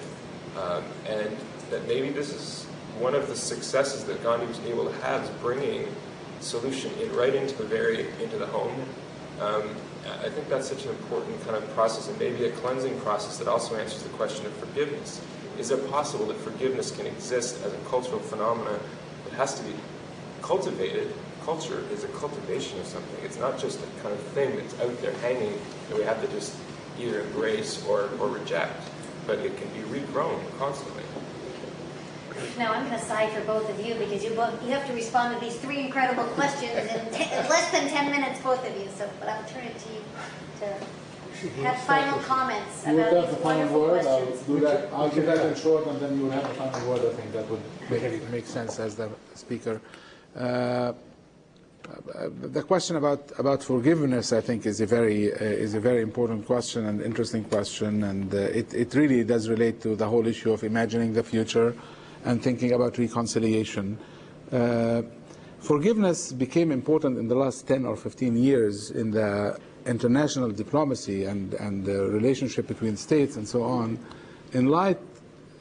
um, and that maybe this is one of the successes that Gandhi was able to have is bringing solution in right into the very into the home. Um, I think that's such an important kind of process, and maybe a cleansing process that also answers the question of forgiveness. Is it possible that forgiveness can exist as a cultural phenomenon that has to be cultivated? Culture is a cultivation of something. It's not just a kind of thing that's out there hanging that we have to just either embrace or, or reject, but it can be regrown constantly. Now, I'm going to sigh for both of you because you both you have to respond to these three incredible questions in less than 10 minutes, both of you. So, but I'll turn it to you to have final comments You about have the these final wonderful word. I'll questions. do that. I'll give that in short, and then you will have the final word. I think that would make, make sense as the speaker. Uh, the question about, about forgiveness, I think, is a very uh, is a very important question and interesting question, and uh, it it really does relate to the whole issue of imagining the future and thinking about reconciliation. Uh, forgiveness became important in the last 10 or 15 years in the international diplomacy and, and the relationship between states and so on, in light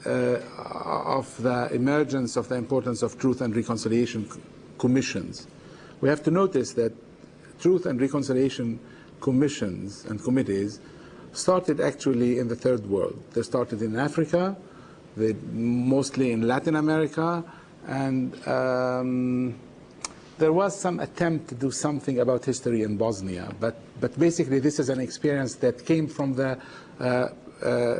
uh, of the emergence of the importance of truth and reconciliation commissions, we have to notice that truth and reconciliation commissions and committees started actually in the third world. They started in Africa, they mostly in Latin America, and um, there was some attempt to do something about history in Bosnia, but, but basically this is an experience that came from the, uh, uh,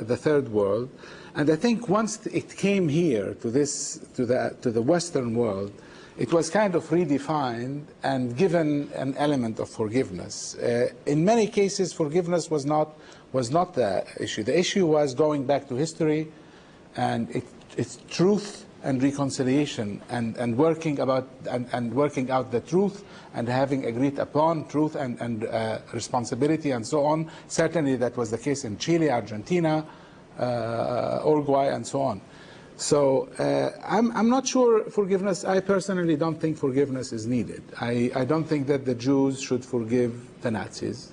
the third world. And I think once it came here to, this, to, the, to the Western world, it was kind of redefined and given an element of forgiveness. Uh, in many cases, forgiveness was not, was not the issue. The issue was going back to history and it, its truth and reconciliation and, and working about and, and working out the truth and having agreed upon truth and, and uh, responsibility and so on. Certainly that was the case in Chile, Argentina, uh, Uruguay and so on. So uh, I'm, I'm not sure forgiveness, I personally don't think forgiveness is needed. I, I don't think that the Jews should forgive the Nazis.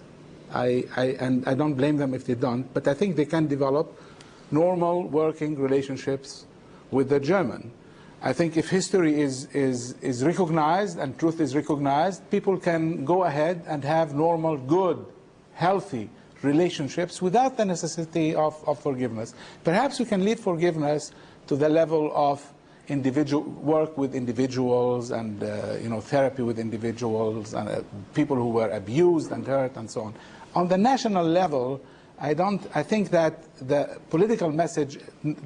I, I, and I don't blame them if they don't, but I think they can develop normal working relationships with the German. I think if history is, is, is recognized and truth is recognized, people can go ahead and have normal, good, healthy relationships without the necessity of, of forgiveness. Perhaps we can lead forgiveness to the level of individual work with individuals and uh, you know therapy with individuals and uh, people who were abused and hurt and so on. On the national level, I don't. I think that the political message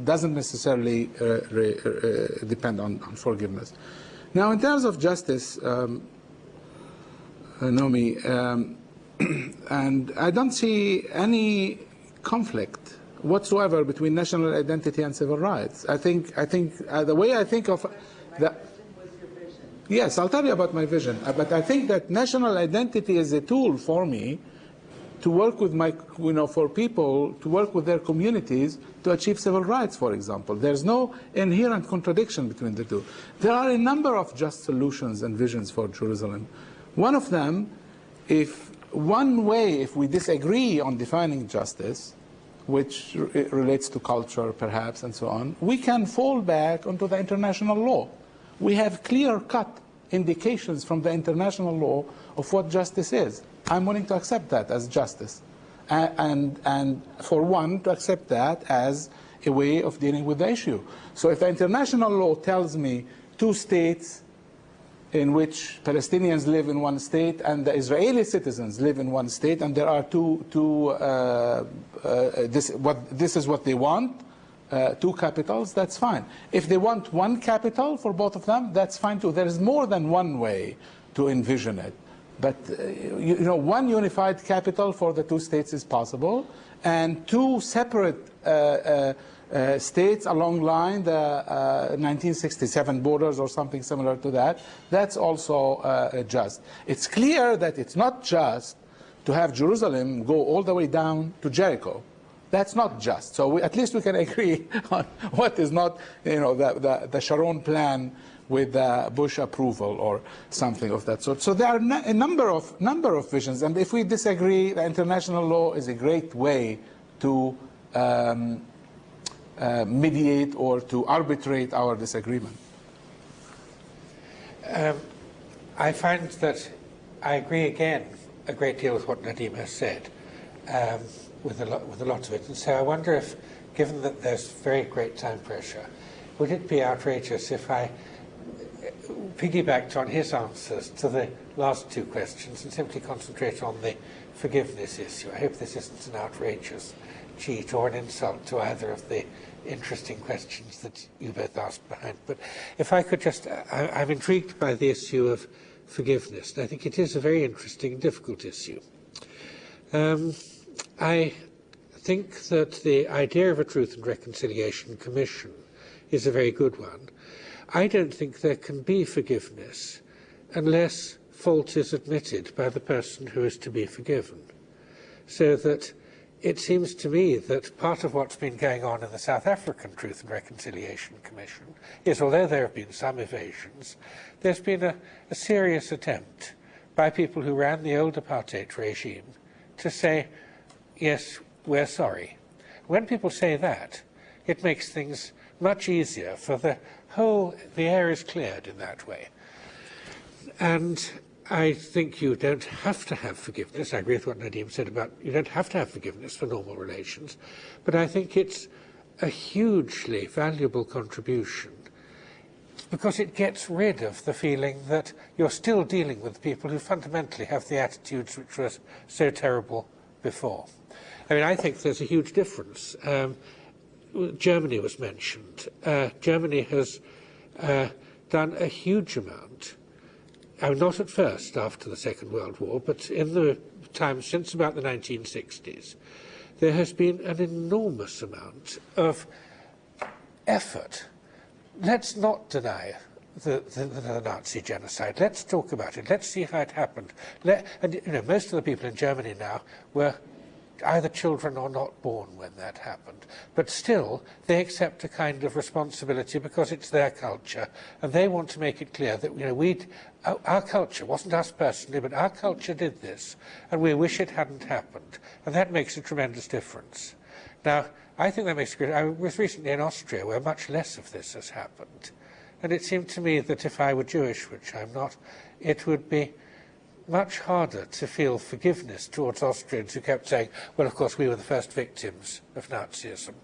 doesn't necessarily uh, re, uh, depend on, on, forgiveness. Now, in terms of justice, um, uh, Nomi, um, and I don't see any conflict whatsoever between national identity and civil rights. I think, I think uh, the way I think of the, yes, I'll tell you about my vision. Uh, but I think that national identity is a tool for me to work with my, you know, for people to work with their communities to achieve civil rights, for example. There's no inherent contradiction between the two. There are a number of just solutions and visions for Jerusalem. One of them, if one way, if we disagree on defining justice, which re relates to culture perhaps and so on, we can fall back onto the international law. We have clear-cut indications from the international law of what justice is. I'm willing to accept that as justice. And, and, for one, to accept that as a way of dealing with the issue. So if the international law tells me two states in which Palestinians live in one state and the Israeli citizens live in one state, and there are two, two uh, uh, this, what, this is what they want, uh, two capitals, that's fine. If they want one capital for both of them, that's fine too. There is more than one way to envision it. But uh, you, you, know, one unified capital for the two states is possible, and two separate uh, uh, uh, states along line the uh, 1967 borders or something similar to that, that's also uh, just. It's clear that it's not just to have Jerusalem go all the way down to Jericho. That's not just. So we, at least we can agree on what is not, you know, the, the, the Sharon plan with the Bush approval or something of that sort. So there are a number of, number of visions. And if we disagree, the international law is a great way to um, uh, mediate or to arbitrate our disagreement? Um, I find that I agree again a great deal with what Nadim has said, um, with, a lot, with a lot of it. And so I wonder if, given that there's very great time pressure, would it be outrageous if I piggybacked on his answers to the last two questions and simply concentrate on the forgiveness issue? I hope this isn't an outrageous cheat or an insult to either of the interesting questions that you both asked behind. But if I could just, I, I'm intrigued by the issue of forgiveness. I think it is a very interesting, difficult issue. Um, I think that the idea of a Truth and Reconciliation Commission is a very good one. I don't think there can be forgiveness unless fault is admitted by the person who is to be forgiven. So that it seems to me that part of what's been going on in the South African Truth and Reconciliation Commission is, although there have been some evasions, there's been a, a serious attempt by people who ran the old apartheid regime to say, yes, we're sorry. When people say that, it makes things much easier for the whole, the air is cleared in that way. And I think you don't have to have forgiveness. I agree with what Nadim said about you don't have to have forgiveness for normal relations. But I think it's a hugely valuable contribution because it gets rid of the feeling that you're still dealing with people who fundamentally have the attitudes which were so terrible before. I mean, I think there's a huge difference. Um, Germany was mentioned. Uh, Germany has uh, done a huge amount, uh, not at first after the Second World War, but in the time since about the 1960s, there has been an enormous amount of effort. Let's not deny the, the, the, Nazi genocide. Let's talk about it. Let's see how it happened. Let, and you know, most of the people in Germany now were either children or not born when that happened. But still, they accept a kind of responsibility because it's their culture, and they want to make it clear that you know we, our, our culture wasn't us personally, but our culture did this, and we wish it hadn't happened, and that makes a tremendous difference. Now, I think that makes a great. I was recently in Austria, where much less of this has happened, and it seemed to me that if I were Jewish, which I'm not, it would be much harder to feel forgiveness towards Austrians who kept saying, well, of course, we were the first victims of Nazism.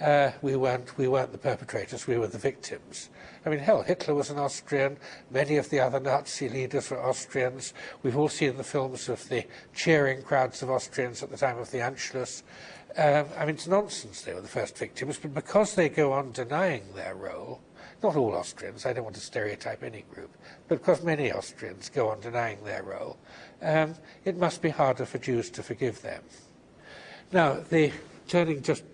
Uh, we, weren't, we weren't the perpetrators, we were the victims. I mean, hell, Hitler was an Austrian. Many of the other Nazi leaders were Austrians. We've all seen the films of the cheering crowds of Austrians at the time of the Anschluss. Um, I mean, it's nonsense they were the first victims, but because they go on denying their role, not all Austrians, I don't want to stereotype any group, but because many Austrians go on denying their role, um, it must be harder for Jews to forgive them. Now, the, turning just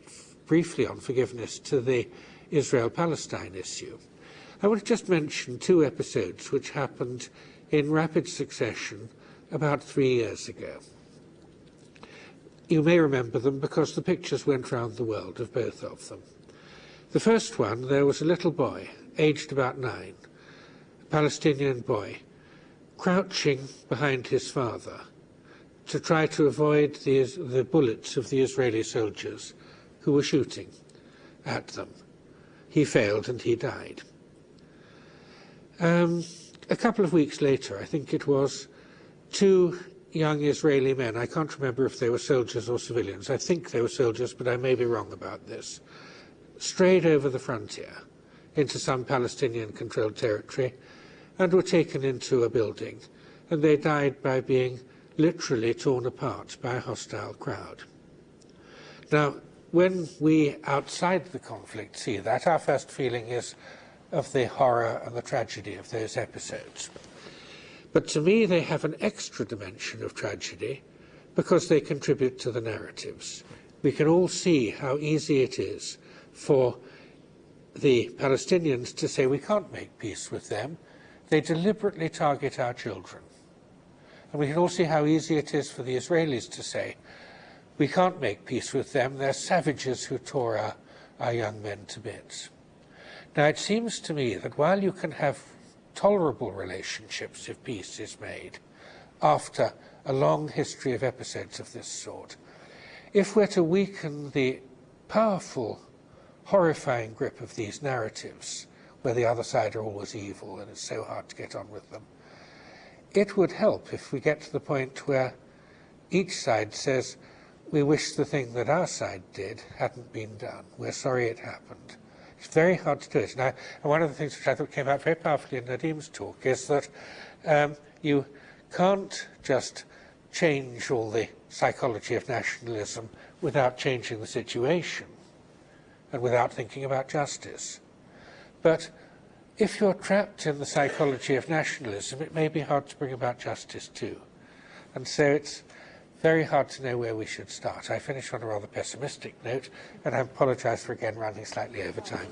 briefly on forgiveness to the Israel-Palestine issue, I want to just mention two episodes which happened in rapid succession about three years ago. You may remember them because the pictures went round the world of both of them. The first one, there was a little boy, aged about nine, a Palestinian boy, crouching behind his father to try to avoid the, the bullets of the Israeli soldiers who were shooting at them. He failed and he died. Um, a couple of weeks later, I think it was, two young Israeli men, I can't remember if they were soldiers or civilians, I think they were soldiers, but I may be wrong about this, strayed over the frontier into some Palestinian-controlled territory and were taken into a building, and they died by being literally torn apart by a hostile crowd. Now, when we outside the conflict see that, our first feeling is of the horror and the tragedy of those episodes. But to me, they have an extra dimension of tragedy because they contribute to the narratives. We can all see how easy it is for the Palestinians to say we can't make peace with them. They deliberately target our children. And we can all see how easy it is for the Israelis to say we can't make peace with them. They're savages who tore our, our young men to bits. Now, it seems to me that while you can have tolerable relationships if peace is made after a long history of episodes of this sort, if we're to weaken the powerful horrifying grip of these narratives, where the other side are always evil and it's so hard to get on with them. It would help if we get to the point where each side says, we wish the thing that our side did hadn't been done. We're sorry it happened. It's very hard to do it. I, and one of the things which I thought came out very powerfully in Nadim's talk is that um, you can't just change all the psychology of nationalism without changing the situation and without thinking about justice. But if you're trapped in the psychology of nationalism, it may be hard to bring about justice too. And so it's very hard to know where we should start. I finish on a rather pessimistic note, and I apologize for again running slightly over time.